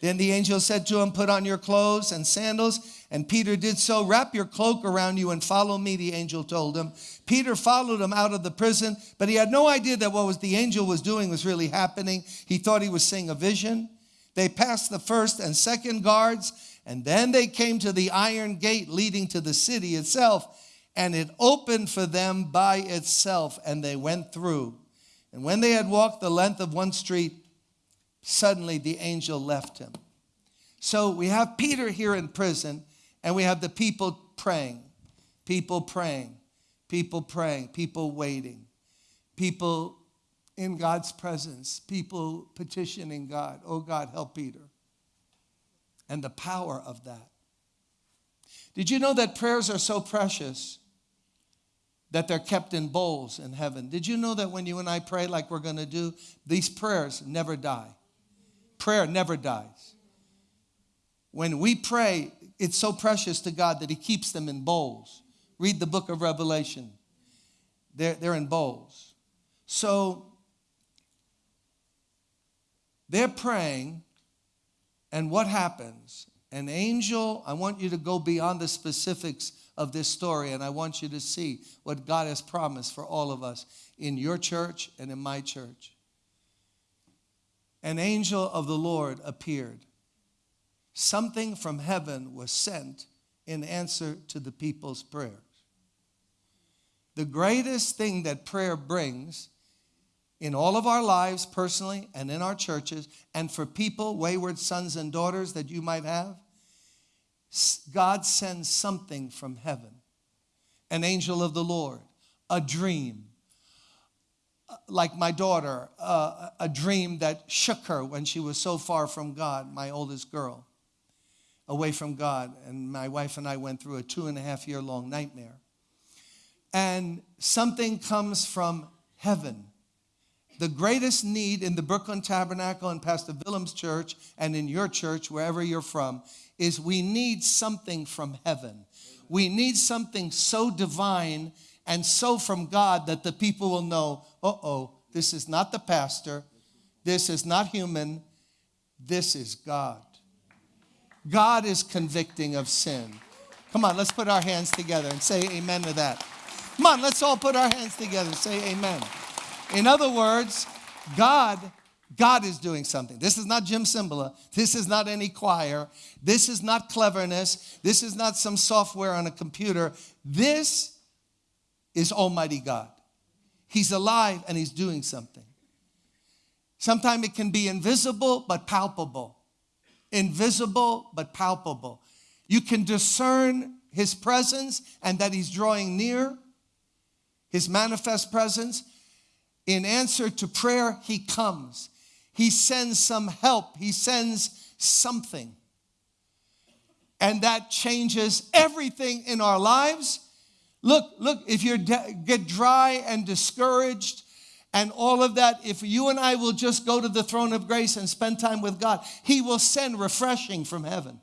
Then the angel said to him, Put on your clothes and sandals. And Peter did so. Wrap your cloak around you and follow me, the angel told him. Peter followed him out of the prison, but he had no idea that what was the angel was doing was really happening. He thought he was seeing a vision. They passed the first and second guards, and then they came to the iron gate leading to the city itself, and it opened for them by itself, and they went through. And when they had walked the length of one street, Suddenly, the angel left him. So we have Peter here in prison, and we have the people praying, people praying, people praying, people waiting, people in God's presence, people petitioning God, oh God, help Peter. And the power of that. Did you know that prayers are so precious that they're kept in bowls in heaven? Did you know that when you and I pray like we're going to do, these prayers never die? Prayer never dies. When we pray, it's so precious to God that He keeps them in bowls. Read the book of Revelation, they're, they're in bowls. So they're praying, and what happens? An angel, I want you to go beyond the specifics of this story, and I want you to see what God has promised for all of us in your church and in my church an angel of the Lord appeared. Something from heaven was sent in answer to the people's prayers. The greatest thing that prayer brings in all of our lives, personally, and in our churches, and for people, wayward sons and daughters that you might have, God sends something from heaven an angel of the Lord, a dream, like my daughter, uh, a dream that shook her when she was so far from God, my oldest girl, away from God. And my wife and I went through a two and a half year long nightmare. And something comes from heaven. The greatest need in the Brooklyn Tabernacle and Pastor Willem's church and in your church, wherever you're from, is we need something from heaven. We need something so divine and so from God that the people will know, uh oh, this is not the pastor, this is not human, this is God. God is convicting of sin. Come on, let's put our hands together and say amen to that. Come on, let's all put our hands together and say amen. In other words, God God is doing something. This is not Jim Cymbala. This is not any choir. This is not cleverness. This is not some software on a computer. This is Almighty God. He's alive and He's doing something. Sometimes it can be invisible but palpable. Invisible but palpable. You can discern His presence and that He's drawing near, His manifest presence. In answer to prayer, He comes. He sends some help, He sends something. And that changes everything in our lives. Look, look, if you get dry and discouraged and all of that, if you and I will just go to the throne of grace and spend time with God, He will send refreshing from heaven.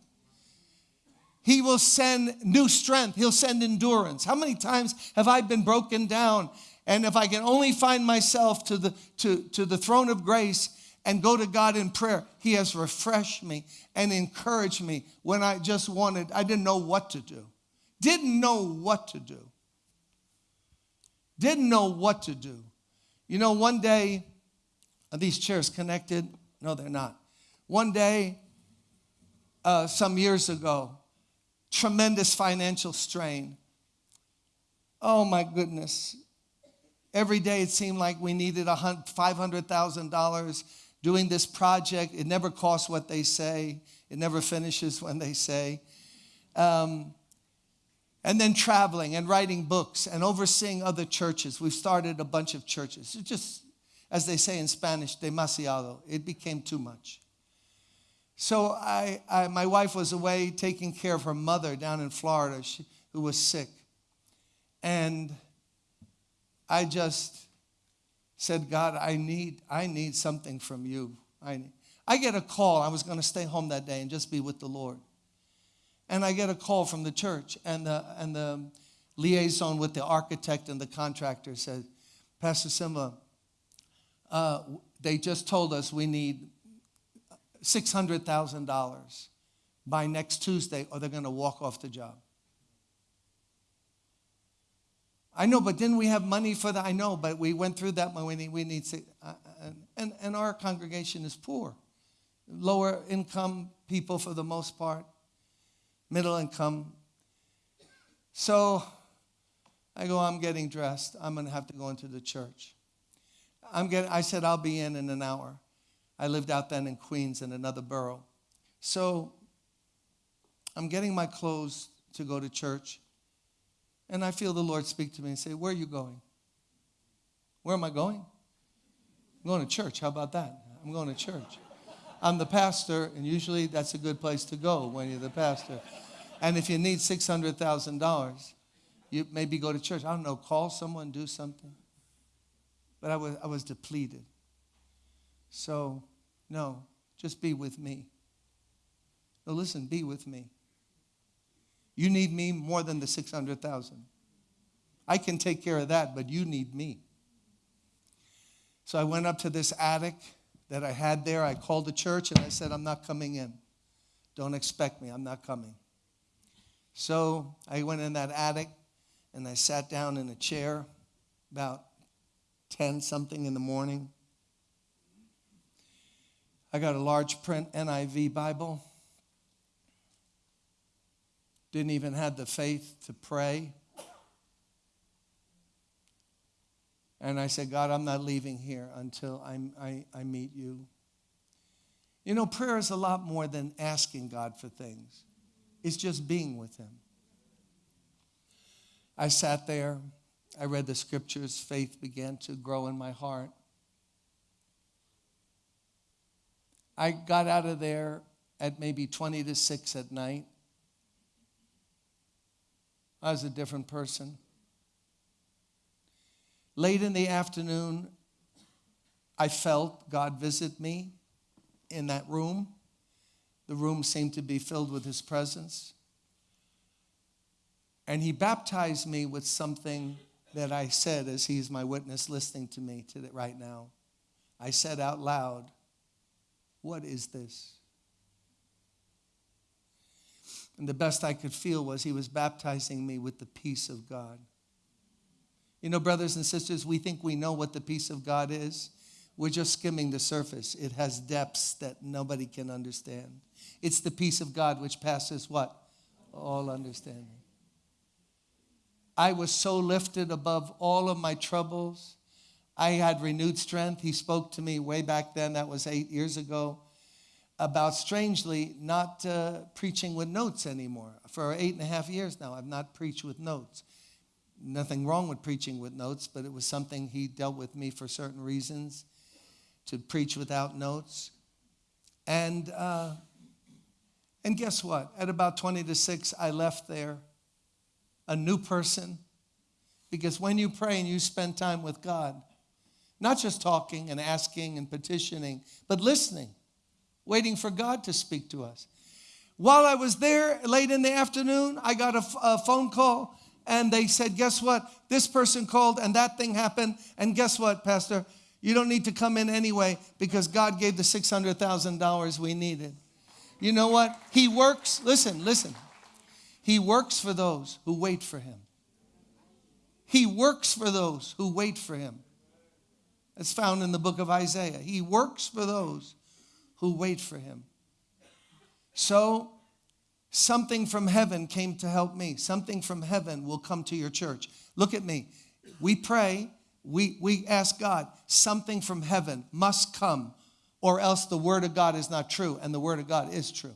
He will send new strength. He'll send endurance. How many times have I been broken down? And if I can only find myself to the, to, to the throne of grace and go to God in prayer, He has refreshed me and encouraged me when I just wanted, I didn't know what to do. Didn't know what to do. Didn't know what to do. You know, one day, are these chairs connected? No, they're not. One day, uh, some years ago, tremendous financial strain. Oh my goodness. Every day it seemed like we needed $500,000 doing this project. It never costs what they say, it never finishes when they say. Um, and then traveling and writing books and overseeing other churches. We've started a bunch of churches. Just, as they say in Spanish, demasiado. It became too much. So I, I, my wife was away taking care of her mother down in Florida, she, who was sick. And I just said, God, I need, I need something from you. I. I get a call. I was going to stay home that day and just be with the Lord and I get a call from the church, and the, and the liaison with the architect and the contractor said, Pastor Cymbala, uh, they just told us we need $600,000 by next Tuesday, or they're going to walk off the job. I know, but didn't we have money for that? I know, but we went through that. We need, we need uh, and, and our congregation is poor, lower income people for the most part middle income. So I go, I'm getting dressed. I'm going to have to go into the church. I'm getting, I said, I'll be in in an hour. I lived out then in Queens in another borough. So I'm getting my clothes to go to church. And I feel the Lord speak to me and say, Where are you going? Where am I going? I'm going to church. How about that? I'm going to church. I'm the pastor, and usually that's a good place to go when you're the pastor. And if you need $600,000, you maybe go to church. I don't know, call someone, do something. But I was, I was depleted. So, no, just be with me. No, listen, be with me. You need me more than the 600,000. I can take care of that, but you need me. So I went up to this attic that I had there. I called the church and I said, I'm not coming in. Don't expect me, I'm not coming. So I went in that attic and I sat down in a chair about 10 something in the morning. I got a large print NIV Bible. Didn't even have the faith to pray. And I said, God, I'm not leaving here until I, I, I meet you. You know, prayer is a lot more than asking God for things, it's just being with Him. I sat there, I read the scriptures, faith began to grow in my heart. I got out of there at maybe 20 to 6 at night. I was a different person. Late in the afternoon, I felt God visit me in that room. The room seemed to be filled with his presence. And he baptized me with something that I said as he's my witness listening to me to right now. I said out loud, What is this? And the best I could feel was he was baptizing me with the peace of God. You know, brothers and sisters, we think we know what the peace of God is. We're just skimming the surface. It has depths that nobody can understand. It's the peace of God which passes what? All understanding. I was so lifted above all of my troubles. I had renewed strength. He spoke to me way back then, that was eight years ago, about strangely not uh, preaching with notes anymore. For eight and a half years now, I've not preached with notes. Nothing wrong with preaching with notes, but it was something he dealt with me for certain reasons to preach without notes. And, uh, and guess what? At about 20 to 6, I left there a new person. Because when you pray and you spend time with God, not just talking and asking and petitioning, but listening, waiting for God to speak to us. While I was there late in the afternoon, I got a, phone call and they said, Guess what? This person called and that thing happened. And guess what, Pastor? You don't need to come in anyway because God gave the $600,000 we needed. You know what? He works, listen, listen. He works for those who wait for him. He works for those who wait for him. It's found in the book of Isaiah. He works for those who wait for him. So, something from heaven came to help me. Something from heaven will come to your church. Look at me. We pray, we, we ask God, something from heaven must come, or else the word of God is not true, and the word of God is true.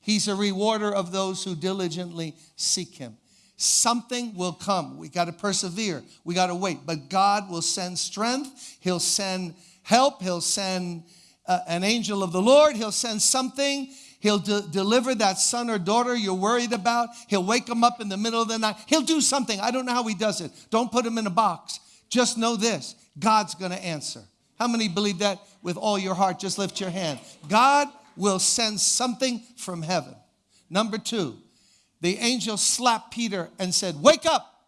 He's a rewarder of those who diligently seek him. Something will come. We got to persevere. We got to wait. But God will send strength. He'll send help. He'll send an angel of the Lord. He'll send something. He'll de- deliver that son or daughter you're worried about. He'll wake them up in the middle of the night. He'll do something. I don't know how he does it. Don't put him in a box. Just know this God's going to answer. How many believe that with all your heart? Just lift your hand. God will send something from heaven. Number two, the angel slapped Peter and said, Wake up.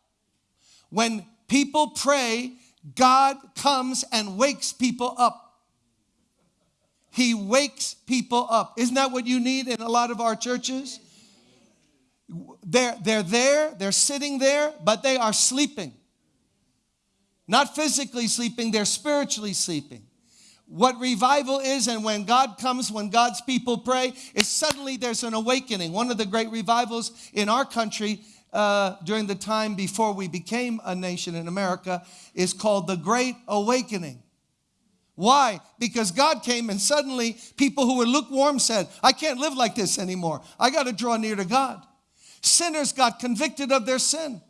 When people pray, God comes and wakes people up. He wakes people up. Isn't that what you need in a lot of our churches? They're, they're there, they're sitting there, but they are sleeping. Not physically sleeping, they're spiritually sleeping. What revival is, and when God comes, when God's people pray, is suddenly there's an awakening. One of the great revivals in our country uh, during the time before we became a nation in America is called the Great Awakening. Why? Because God came and suddenly people who were lukewarm said, I can't live like this anymore. I got to draw near to God. Sinners got convicted of their sin.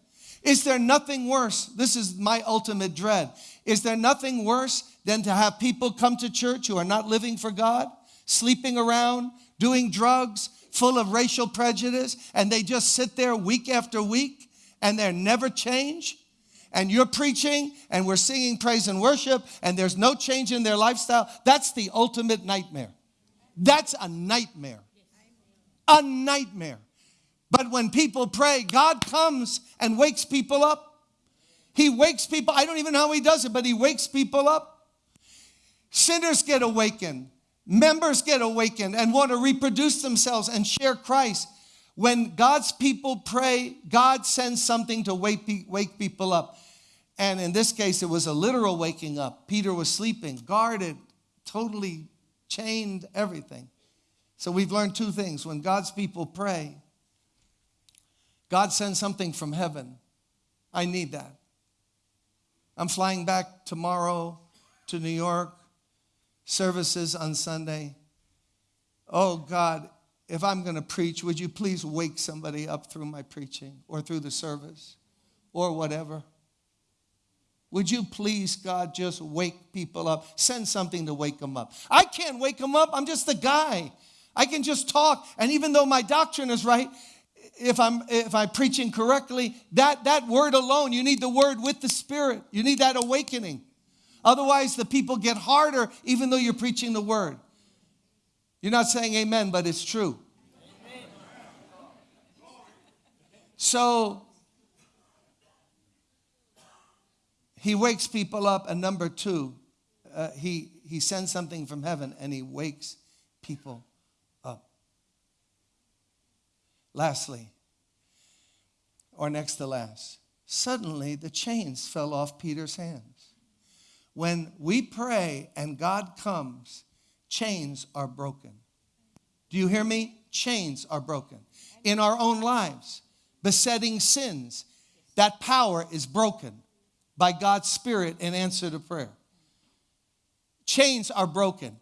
Is there nothing worse? This is my ultimate dread. Is there nothing worse than to have people come to church who are not living for God, sleeping around, doing drugs, full of racial prejudice, and they just sit there week after week and they're never changed? And you're preaching and we're singing praise and worship and there's no change in their lifestyle. That's the ultimate nightmare. That's a nightmare. A nightmare. But when people pray, God comes and wakes people up. He wakes people. I don't even know how he does it, but he wakes people up. Sinners get awakened. Members get awakened and want to reproduce themselves and share Christ. When God's people pray, God sends something to wake, wake people up. And in this case, it was a literal waking up. Peter was sleeping, guarded, totally chained, everything. So we've learned two things. When God's people pray, God sends something from heaven. I need that. I'm flying back tomorrow to New York, services on Sunday. Oh God, if I'm going to preach, would you please wake somebody up through my preaching or through the service or whatever? Would you please, God, just wake people up? Send something to wake them up. I can't wake them up. I'm just a guy. I can just talk. And even though my doctrine is right, if I'm if I'm preaching correctly, that that word alone, you need the word with the spirit. You need that awakening. Otherwise, the people get harder even though you're preaching the word. You're not saying amen, but it's true. So he wakes people up, and number two, uh, he, he sends something from heaven and he wakes people up. Lastly, or next to last, suddenly the chains fell off Peter's hands. When we pray and God comes, chains are broken. Do you hear me? Chains are broken. In our own lives, besetting sins, that power is broken by God's Spirit in answer to prayer. Chains are broken.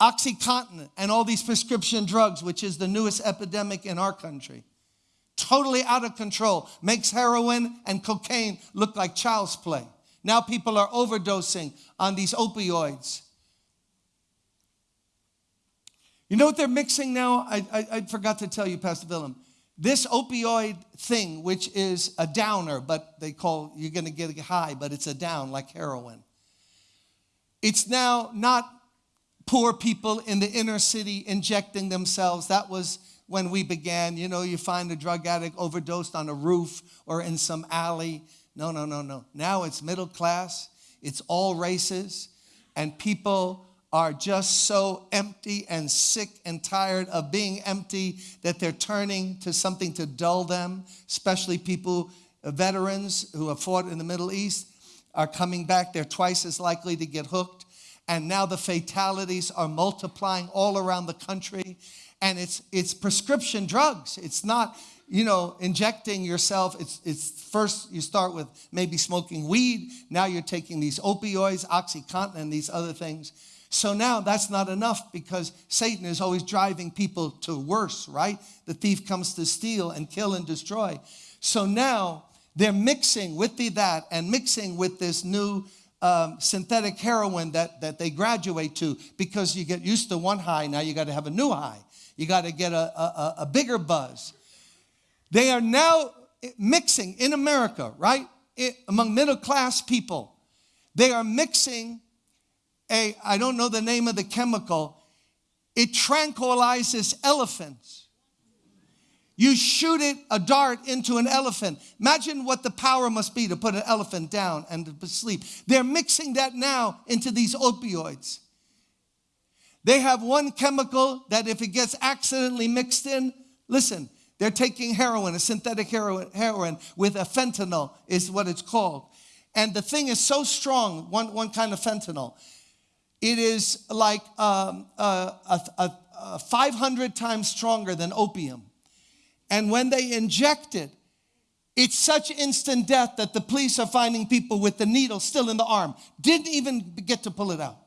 Oxycontin and all these prescription drugs, which is the newest epidemic in our country, totally out of control, makes heroin and cocaine look like child's play. Now people are overdosing on these opioids. You know what they're mixing now? I, I, I forgot to tell you, Pastor Willem. This opioid thing, which is a downer, but they call you're gonna get a high, but it's a down like heroin. It's now not poor people in the inner city injecting themselves. That was when we began. You know, you find a drug addict overdosed on a roof or in some alley. No, no, no, no. Now it's middle class, it's all races, and people are just so empty and sick and tired of being empty that they're turning to something to dull them, especially people, uh, veterans who have fought in the Middle East are coming back. They're twice as likely to get hooked. And now the fatalities are multiplying all around the country. And it's, it's prescription drugs. It's not, you know, injecting yourself. It's, it's first you start with maybe smoking weed. Now you're taking these opioids, Oxycontin, and these other things so now that's not enough because Satan is always driving people to worse, right? The thief comes to steal and kill and destroy. So now they're mixing with the that and mixing with this new um, synthetic heroin that, that they graduate to because you get used to one high, now you got to have a new high. You got to get a, a, a bigger buzz. They are now mixing in America, right? It, among middle class people, they are mixing a, I don't know the name of the chemical, it tranquilizes elephants. You shoot it, a dart into an elephant. Imagine what the power must be to put an elephant down and to sleep. They're mixing that now into these opioids. They have one chemical that if it gets accidentally mixed in, listen, they're taking heroin, a synthetic heroin, heroin with a fentanyl is what it's called. And the thing is so strong, one, one kind of fentanyl, it is like um, a, a, a 500 times stronger than opium. And when they inject it, it's such instant death that the police are finding people with the needle still in the arm. Didn't even get to pull it out.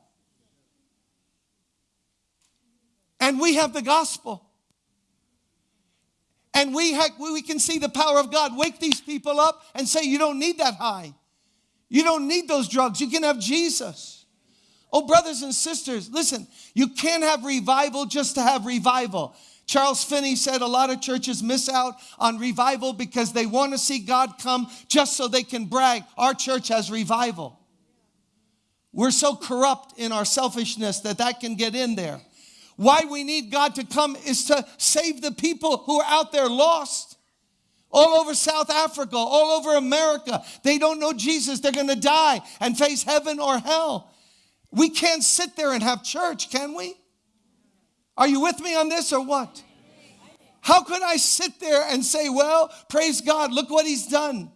And we have the gospel. And we, we can see the power of God. Wake these people up and say, You don't need that high. You don't need those drugs. You can have Jesus. Oh, brothers and sisters, listen, you can't have revival just to have revival. Charles Finney said a lot of churches miss out on revival because they want to see God come just so they can brag. Our church has revival. We're so corrupt in our selfishness that that can get in there. Why we need God to come is to save the people who are out there lost. All over South Africa, all over America. They don't know Jesus. They're going to die and face heaven or hell. We can't sit there and have church, can we? Are you with me on this or what? How could I sit there and say, well, praise God, look what he's done?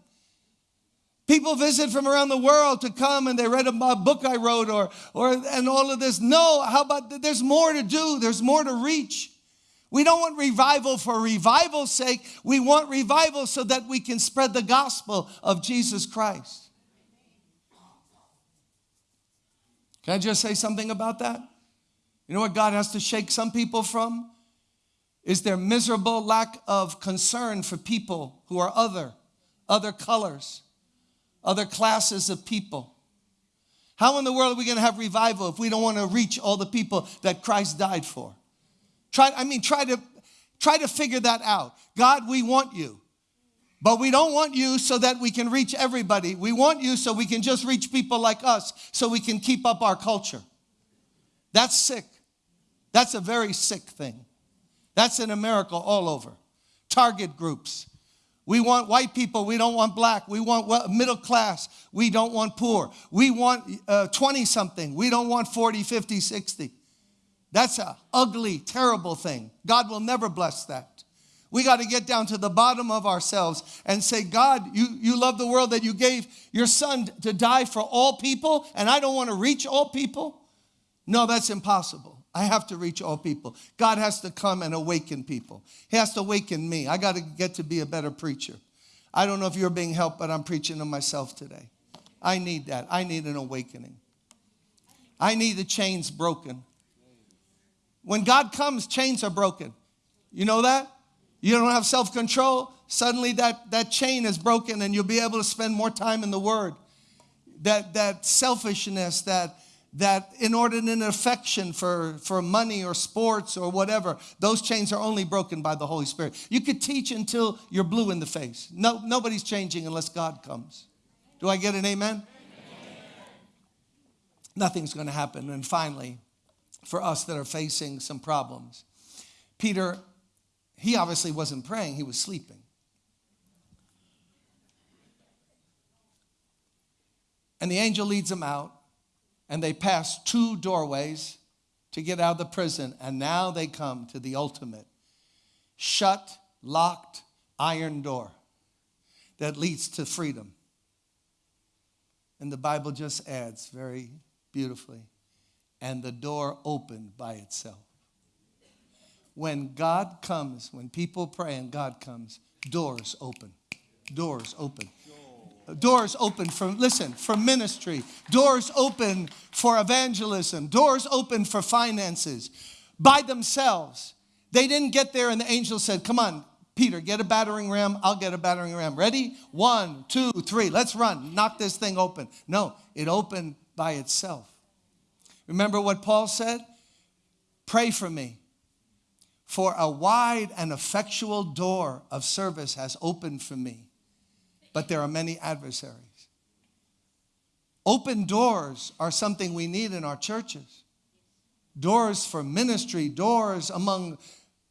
People visit from around the world to come and they read a book I wrote or, or and all of this. No, how about there's more to do, there's more to reach. We don't want revival for revival's sake. We want revival so that we can spread the gospel of Jesus Christ. Can I just say something about that? You know what God has to shake some people from? Is their miserable lack of concern for people who are other, other colors, other classes of people. How in the world are we going to have revival if we don't want to reach all the people that Christ died for? Try, I mean, try to try to figure that out. God, we want you. But we don't want you so that we can reach everybody. We want you so we can just reach people like us so we can keep up our culture. That's sick. That's a very sick thing. That's in America all over. Target groups. We want white people. We don't want black. We want middle class. We don't want poor. We want 20 uh, something. We don't want 40, 50, 60. That's a ugly, terrible thing. God will never bless that. We got to get down to the bottom of ourselves and say, God, you, you love the world that you gave your son to die for all people, and I don't want to reach all people. No, that's impossible. I have to reach all people. God has to come and awaken people. He has to awaken me. I got to get to be a better preacher. I don't know if you're being helped, but I'm preaching to myself today. I need that. I need an awakening. I need the chains broken. When God comes, chains are broken. You know that? You don't have self control, suddenly that, that chain is broken and you'll be able to spend more time in the Word. That, that selfishness, that, that inordinate affection for, for money or sports or whatever, those chains are only broken by the Holy Spirit. You could teach until you're blue in the face. No, nobody's changing unless God comes. Do I get an amen? amen. Nothing's going to happen. And finally, for us that are facing some problems, Peter he obviously wasn't praying, he was sleeping. And the angel leads him out, and they pass two doorways to get out of the prison, and now they come to the ultimate shut, locked, iron door that leads to freedom. And the Bible just adds very beautifully, and the door opened by itself when God comes, when people pray and God comes, doors open. Doors open. Doors open for, listen, for ministry. Doors open for evangelism. Doors open for finances by themselves. They didn't get there and the angel said, Come on, Peter, get a battering ram. I'll get a battering ram. Ready? One, two, three. Let's run. Knock this thing open. No, it opened by itself. Remember what Paul said? Pray for me for a wide and effectual door of service has opened for me, but there are many adversaries. Open doors are something we need in our churches. Doors for ministry, doors among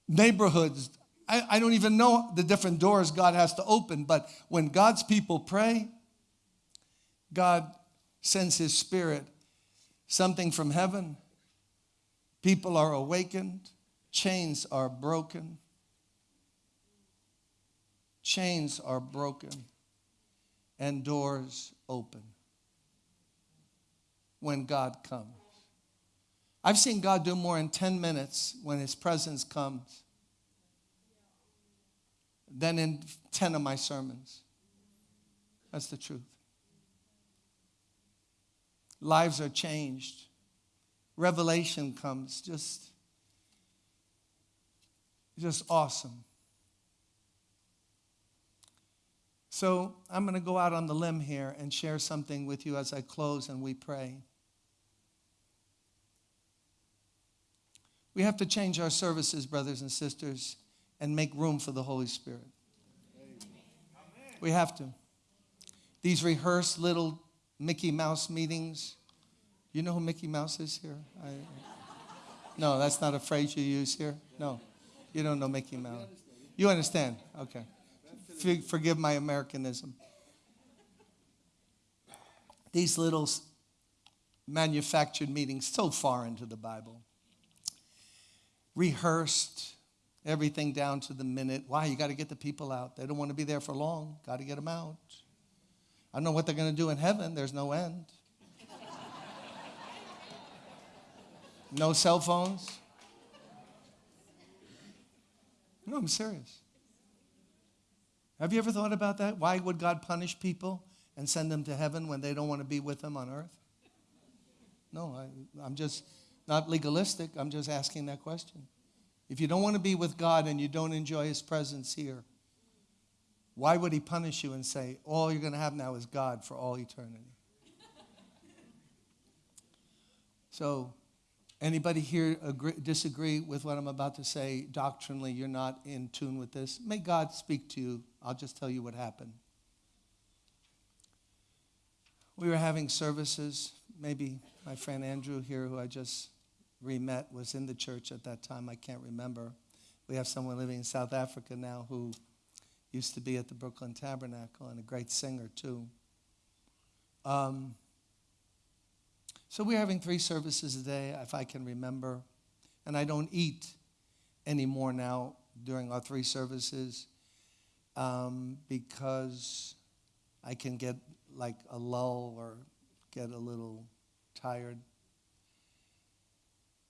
neighborhoods. I, I don't even know the different doors God has to open, but when God's people pray, God sends His Spirit, something from heaven. People are awakened Chains are broken. Chains are broken and doors open when God comes. I've seen God do more in 10 minutes when His presence comes than in 10 of my sermons. That's the truth. Lives are changed. Revelation comes just just awesome. So I'm going to go out on the limb here and share something with you as I close and we pray. We have to change our services, brothers and sisters, and make room for the Holy Spirit. We have to. These rehearsed little Mickey Mouse meetings. You know who Mickey Mouse is here? I, no, that's not a phrase you use here. No. You don't know Mickey Mouse. You understand? Okay. Forgive my Americanism. These little manufactured meetings, so far into the Bible, rehearsed, everything down to the minute. Why? You got to get the people out. They don't want to be there for long. Got to get them out. I don't know what they're going to do in heaven. There's no end. No cell phones. No, I'm serious. Have you ever thought about that? Why would God punish people and send them to heaven when they don't want to be with Him on earth? No, I, I'm just not legalistic. I'm just asking that question. If you don't want to be with God and you don't enjoy His presence here, why would He punish you and say, all you're going to have now is God for all eternity? So Anybody here agree, disagree with what I'm about to say doctrinally? You're not in tune with this. May God speak to you I'll just tell you what happened. We were having services. Maybe my friend Andrew here, who I just re met, was in the church at that time. I can't remember. We have someone living in South Africa now who used to be at the Brooklyn Tabernacle and a great singer, too. Um, so we're having three services a day, if I can remember. And I don't eat anymore now during our three services um, because I can get like a lull or get a little tired.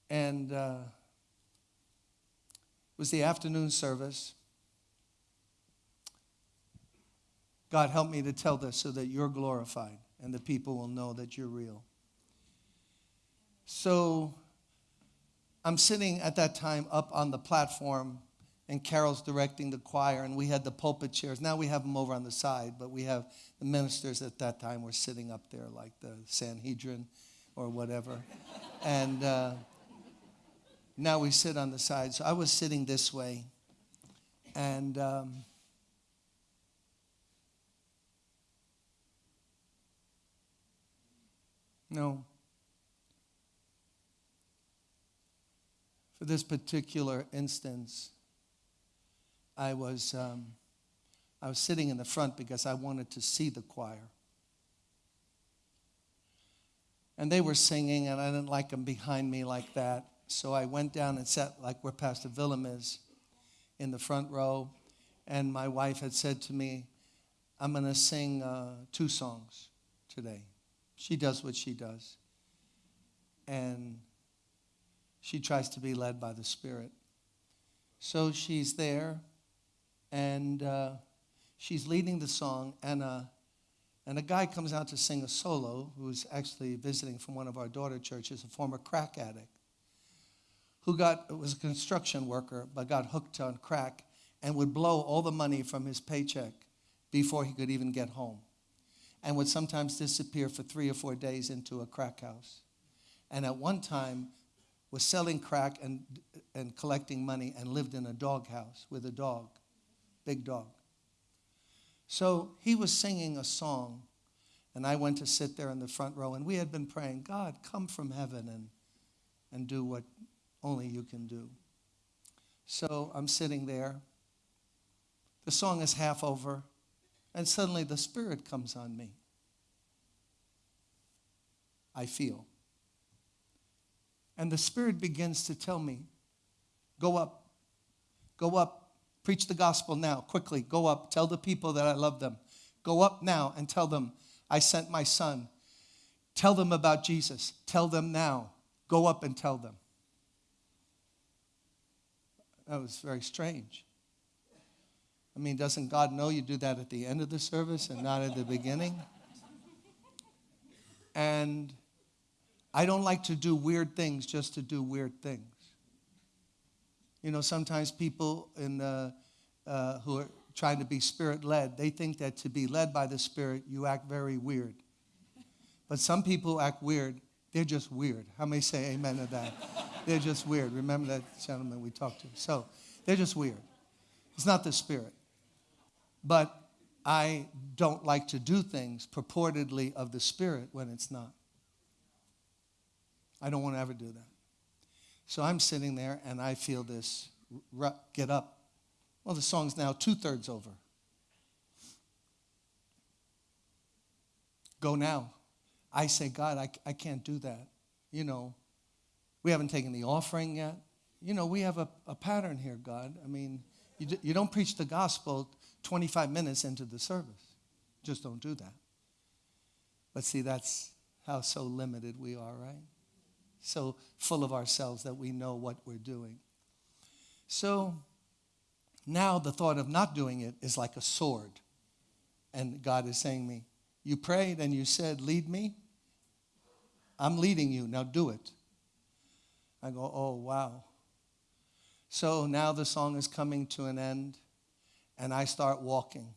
And uh, it was the afternoon service. God, help me to tell this so that you're glorified and the people will know that you're real. So I'm sitting at that time up on the platform, and Carol's directing the choir, and we had the pulpit chairs. Now we have them over on the side, but we have the ministers at that time were sitting up there like the Sanhedrin or whatever. and uh, now we sit on the side. So I was sitting this way, and. Um, No. For this particular instance, I was, um, I was sitting in the front because I wanted to see the choir. And they were singing, and I didn't like them behind me like that. So I went down and sat like where Pastor Willem is in the front row. And my wife had said to me, I'm going to sing uh, two songs today. She does what she does. And she tries to be led by the Spirit. So she's there, and uh, she's leading the song, and a, and a guy comes out to sing a solo who's actually visiting from one of our daughter churches, a former crack addict, who got was a construction worker but got hooked on crack and would blow all the money from his paycheck before he could even get home and would sometimes disappear for three or four days into a crack house. And at one time was selling crack and, and collecting money and lived in a dog house with a dog, big dog. So he was singing a song, and I went to sit there in the front row, and we had been praying, God, come from heaven and, and do what only you can do. So I'm sitting there. The song is half over. And suddenly the Spirit comes on me. I feel. And the Spirit begins to tell me, go up, go up, preach the gospel now, quickly, go up, tell the people that I love them. Go up now and tell them, I sent my son. Tell them about Jesus. Tell them now. Go up and tell them. That was very strange. I mean, doesn't God know you do that at the end of the service and not at the beginning? And I don't like to do weird things just to do weird things. You know, sometimes people in the, uh, who are trying to be spirit led, they think that to be led by the Spirit, you act very weird. But some people act weird, they're just weird. How many say amen to that? they're just weird. Remember that gentleman we talked to? So they're just weird. It's not the Spirit. But I don't like to do things purportedly of the Spirit when it's not. I don't want to ever do that. So I'm sitting there and I feel this get up. Well, the song's now two thirds over. Go now. I say, God, I, I can't do that. You know, we haven't taken the offering yet. You know, we have a, a pattern here, God. I mean, you, you don't preach the gospel 25 minutes into the service. Just don't do that. But see, that's how so limited we are, right? So full of ourselves that we know what we're doing. So now the thought of not doing it is like a sword. And God is saying me, You prayed and you said, Lead me. I'm leading you. Now do it. I go, Oh, wow. So now the song is coming to an end and I start walking.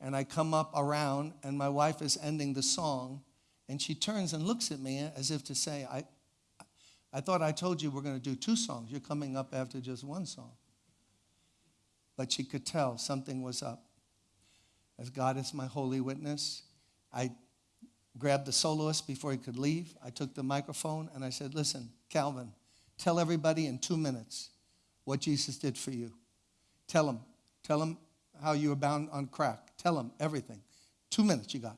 And I come up around, and my wife is ending the song, and she turns and looks at me as if to say, I, I thought I told you we're going to do two songs. You're coming up after just one song. But she could tell something was up. as God is my holy witness, I grabbed the soloist before he could leave. I took the microphone and I said, Listen, Calvin, tell everybody in two minutes what Jesus did for you. Tell them. Tell them how you were bound on crack. Tell them everything. Two minutes you got.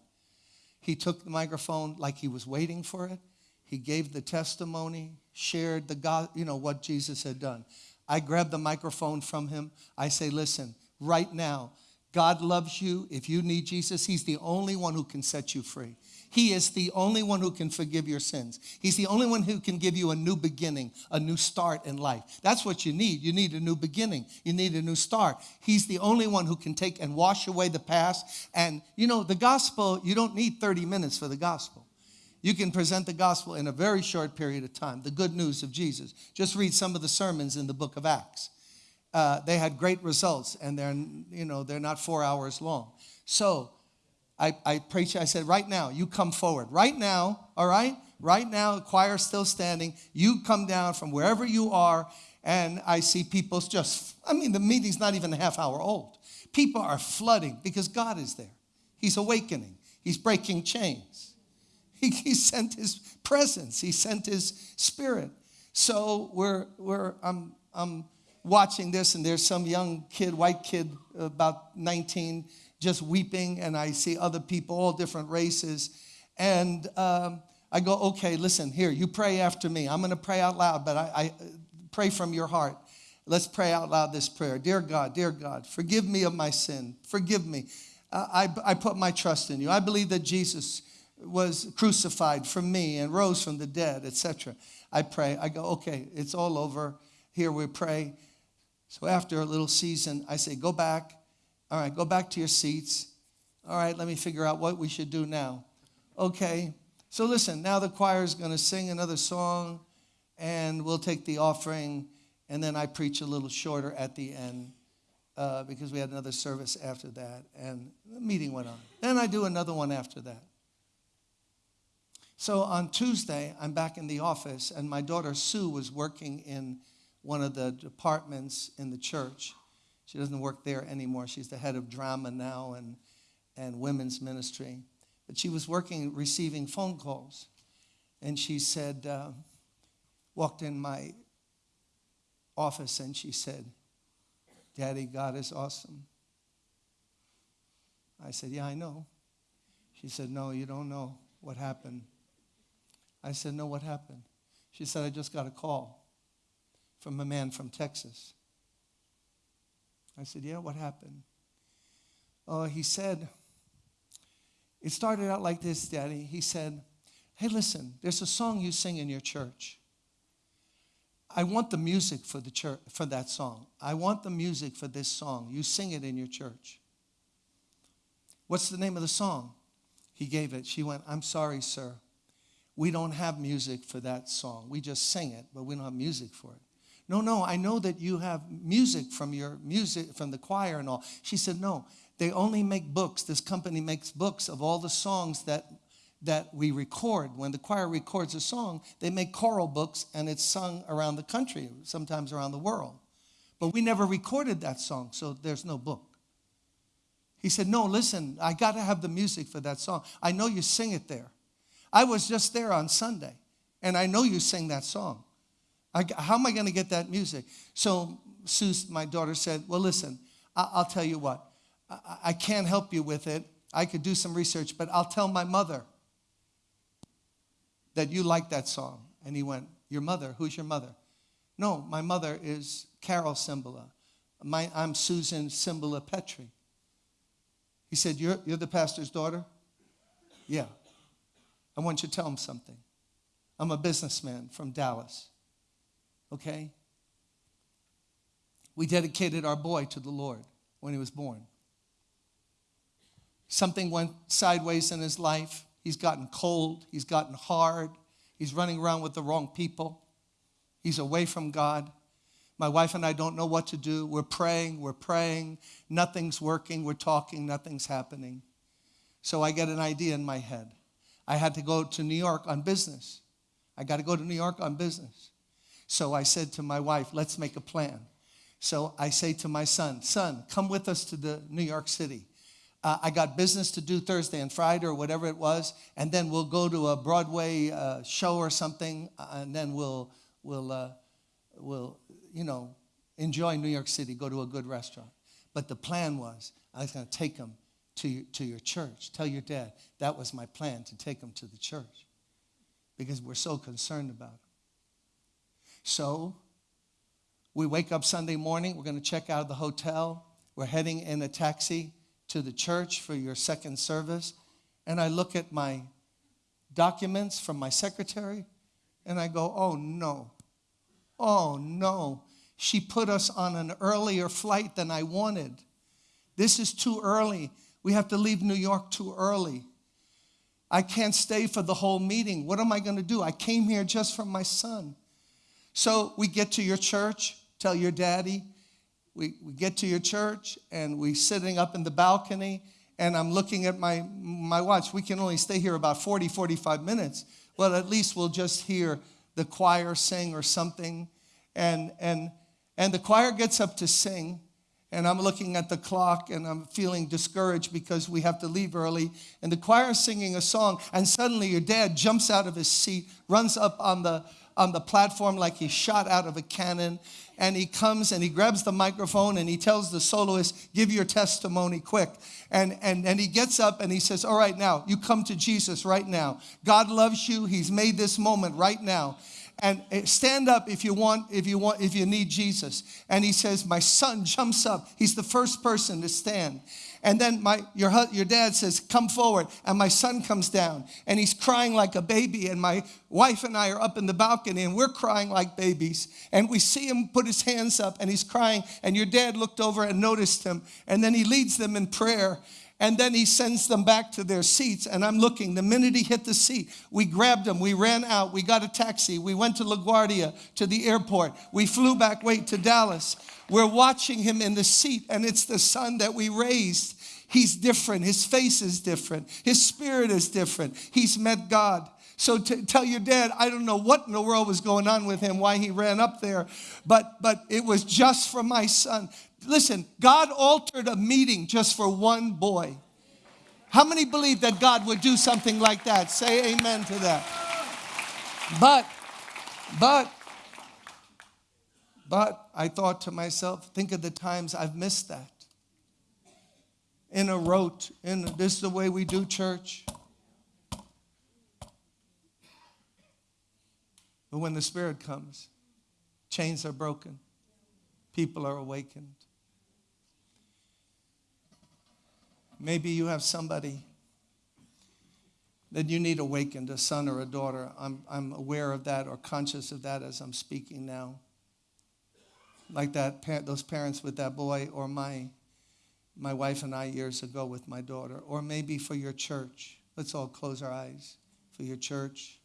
He took the microphone like he was waiting for it. He gave the testimony, shared the God, you know, what Jesus had done. I grabbed the microphone from him. I say, listen, right now, God loves you. If you need Jesus, He's the only one who can set you free. He is the only one who can forgive your sins. He's the only one who can give you a new beginning, a new start in life. That's what you need. You need a new beginning. You need a new start. He's the only one who can take and wash away the past. And you know, the gospel, you don't need 30 minutes for the gospel. You can present the gospel in a very short period of time, the good news of Jesus. Just read some of the sermons in the book of Acts. Uh, they had great results, and they're, you know, they're not four hours long. So I, I preached, I said, right now, you come forward. Right now, all right? Right now, the choir still standing. You come down from wherever you are, and I see people just, I mean, the meeting's not even a half hour old. People are flooding because God is there. He's awakening, He's breaking chains. He, he sent His presence, He sent His spirit. So we're, we're, I'm, I'm watching this, and there's some young kid, white kid, about 19, just weeping, and I see other people, all different races. And um, I go, okay, listen, here, you pray after me. I'm going to pray out loud, but I, I pray from your heart. Let's pray out loud this prayer. Dear God, dear God, forgive me of my sin. Forgive me. Uh, I, I put my trust in you. I believe that Jesus was crucified for me and rose from the dead, etc. I pray. I go, okay, it's all over. Here we pray. So after a little season, I say, go back all right, go back to your seats. All right, let me figure out what we should do now. Okay, so listen, now the choir is going to sing another song, and we'll take the offering, and then I preach a little shorter at the end uh, because we had another service after that, and the meeting went on. Then I do another one after that. So on Tuesday, I'm back in the office, and my daughter Sue was working in one of the departments in the church. She doesn't work there anymore. She's the head of drama now and, and women's ministry. But she was working, receiving phone calls. And she said, uh, walked in my office and she said, Daddy, God is awesome. I said, Yeah, I know. She said, No, you don't know what happened. I said, No, what happened? She said, I just got a call from a man from Texas. I said, Yeah, what happened? Oh, he said, It started out like this, Daddy. He said, Hey, listen, there's a song you sing in your church. I want the music for the church for that song. I want the music for this song. You sing it in your church. What's the name of the song? He gave it. She went, I'm sorry, sir. We don't have music for that song. We just sing it, but we don't have music for it. No, no, I know that you have music from your music, from the choir and all. She said, No, they only make books. This company makes books of all the songs that that we record. When the choir records a song, they make choral books and it's sung around the country, sometimes around the world. But we never recorded that song, so there's no book. He said, No, listen, I got to have the music for that song. I know you sing it there. I was just there on Sunday, and I know you sing that song. I, how am I going to get that music? So Sue, my daughter, said, Well, listen, I, will tell you what. I, I can't help you with it. I could do some research, but I'll tell my mother that you like that song. And he went, Your mother? Who's your mother? No, my mother is Carol Cymbala. My, I'm Susan Cymbala Petrie. He said, you're, you're the pastor's daughter? Yeah. I want you to tell him something. I'm a businessman from Dallas okay? We dedicated our boy to the Lord when he was born. Something went sideways in his life. He's gotten cold, he's gotten hard, he's running around with the wrong people, he's away from God. My wife and I don't know what to do. We're praying, we're praying, nothing's working, we're talking, nothing's happening. So I get an idea in my head. I had to go to New York on business. I got to go to New York on business. So I said to my wife, let's make a plan. So I say to my son, son, come with us to the New York City. Uh, I got business to do Thursday and Friday or whatever it was, and then we'll go to a Broadway uh, show or something, uh, and then we'll we'll uh, we'll you know enjoy New York City, go to a good restaurant. But the plan was I was going to take them to your, to your church. Tell your dad that was my plan to take them to the church because we're so concerned about them. So we wake up Sunday morning. We're going to check out of the hotel. We're heading in a taxi to the church for your second service. And I look at my documents from my secretary and I go, oh no, oh no. She put us on an earlier flight than I wanted. This is too early. We have to leave New York too early. I can't stay for the whole meeting. What am I going to do? I came here just for my son. So we get to your church, tell your daddy. We, we get to your church and we're sitting up in the balcony and I'm looking at my, my watch. We can only stay here about 40, 45 minutes. Well, at least we'll just hear the choir sing or something. And, and, and the choir gets up to sing and I'm looking at the clock and I'm feeling discouraged because we have to leave early. And the choir is singing a song, and suddenly your dad jumps out of his seat, runs up on the on the platform like he shot out of a cannon, and he comes and he grabs the microphone and he tells the soloist, "Give your testimony quick." And and and he gets up and he says, "All right, now you come to Jesus right now. God loves you. He's made this moment right now." And stand up if you want if you want if you need jesus. And he says my son jumps up. He's the first person to stand. And then my your, your dad says come forward. And my son comes down. And he's crying like a baby. And my wife and i are up in the balcony and we're crying like babies. And we see him put his hands up and he's crying. And your dad looked over and noticed him. And then he leads them in prayer and then he sends them back to their seats. And I'm looking. The minute he hit the seat, we grabbed him. We ran out. We got a taxi. We went to LaGuardia to the airport. We flew back, wait, to Dallas. We're watching him in the seat, and it's the son that we raised. He's different. His face is different. His spirit is different. He's met God. So tell your dad, I don't know what in the world was going on with him, why he ran up there, but but it was just for my son. Listen, God altered a meeting just for one boy. How many believe that God would do something like that? Say amen to that. But, but, but I thought to myself, think of the times I've missed that. In a rote, in this is the way we do church. But when the Spirit comes, chains are broken, people are awakened. Maybe you have somebody that you need awakened, a son or a daughter. I'm, I'm aware of that or conscious of that as I'm speaking now. Like that, those parents with that boy, or my, my wife and I years ago with my daughter, or maybe for your church. Let's all close our eyes. For your church,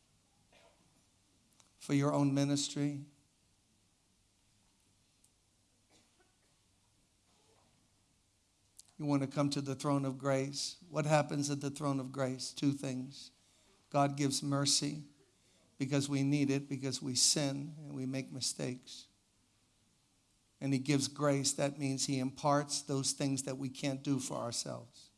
for your own ministry, you want to come to the throne of grace, what happens at the throne of grace? Two things. God gives mercy because we need it, because we sin and we make mistakes. And He gives grace. That means He imparts those things that we can't do for ourselves.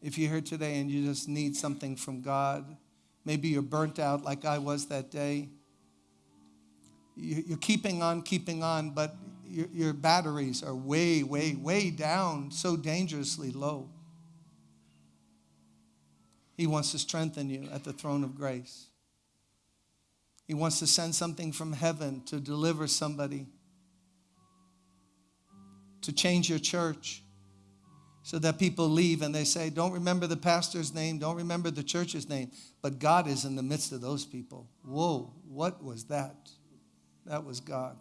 If you're here today and you just need something from God, maybe you're burnt out like I was that day you're keeping on, keeping on, but your, batteries are way, way, way down, so dangerously low. He wants to strengthen you at the throne of grace. He wants to send something from heaven to deliver somebody, to change your church, so that people leave and they say, Don't remember the pastor's name, don't remember the church's name, but God is in the midst of those people. Whoa, what was that? That was God.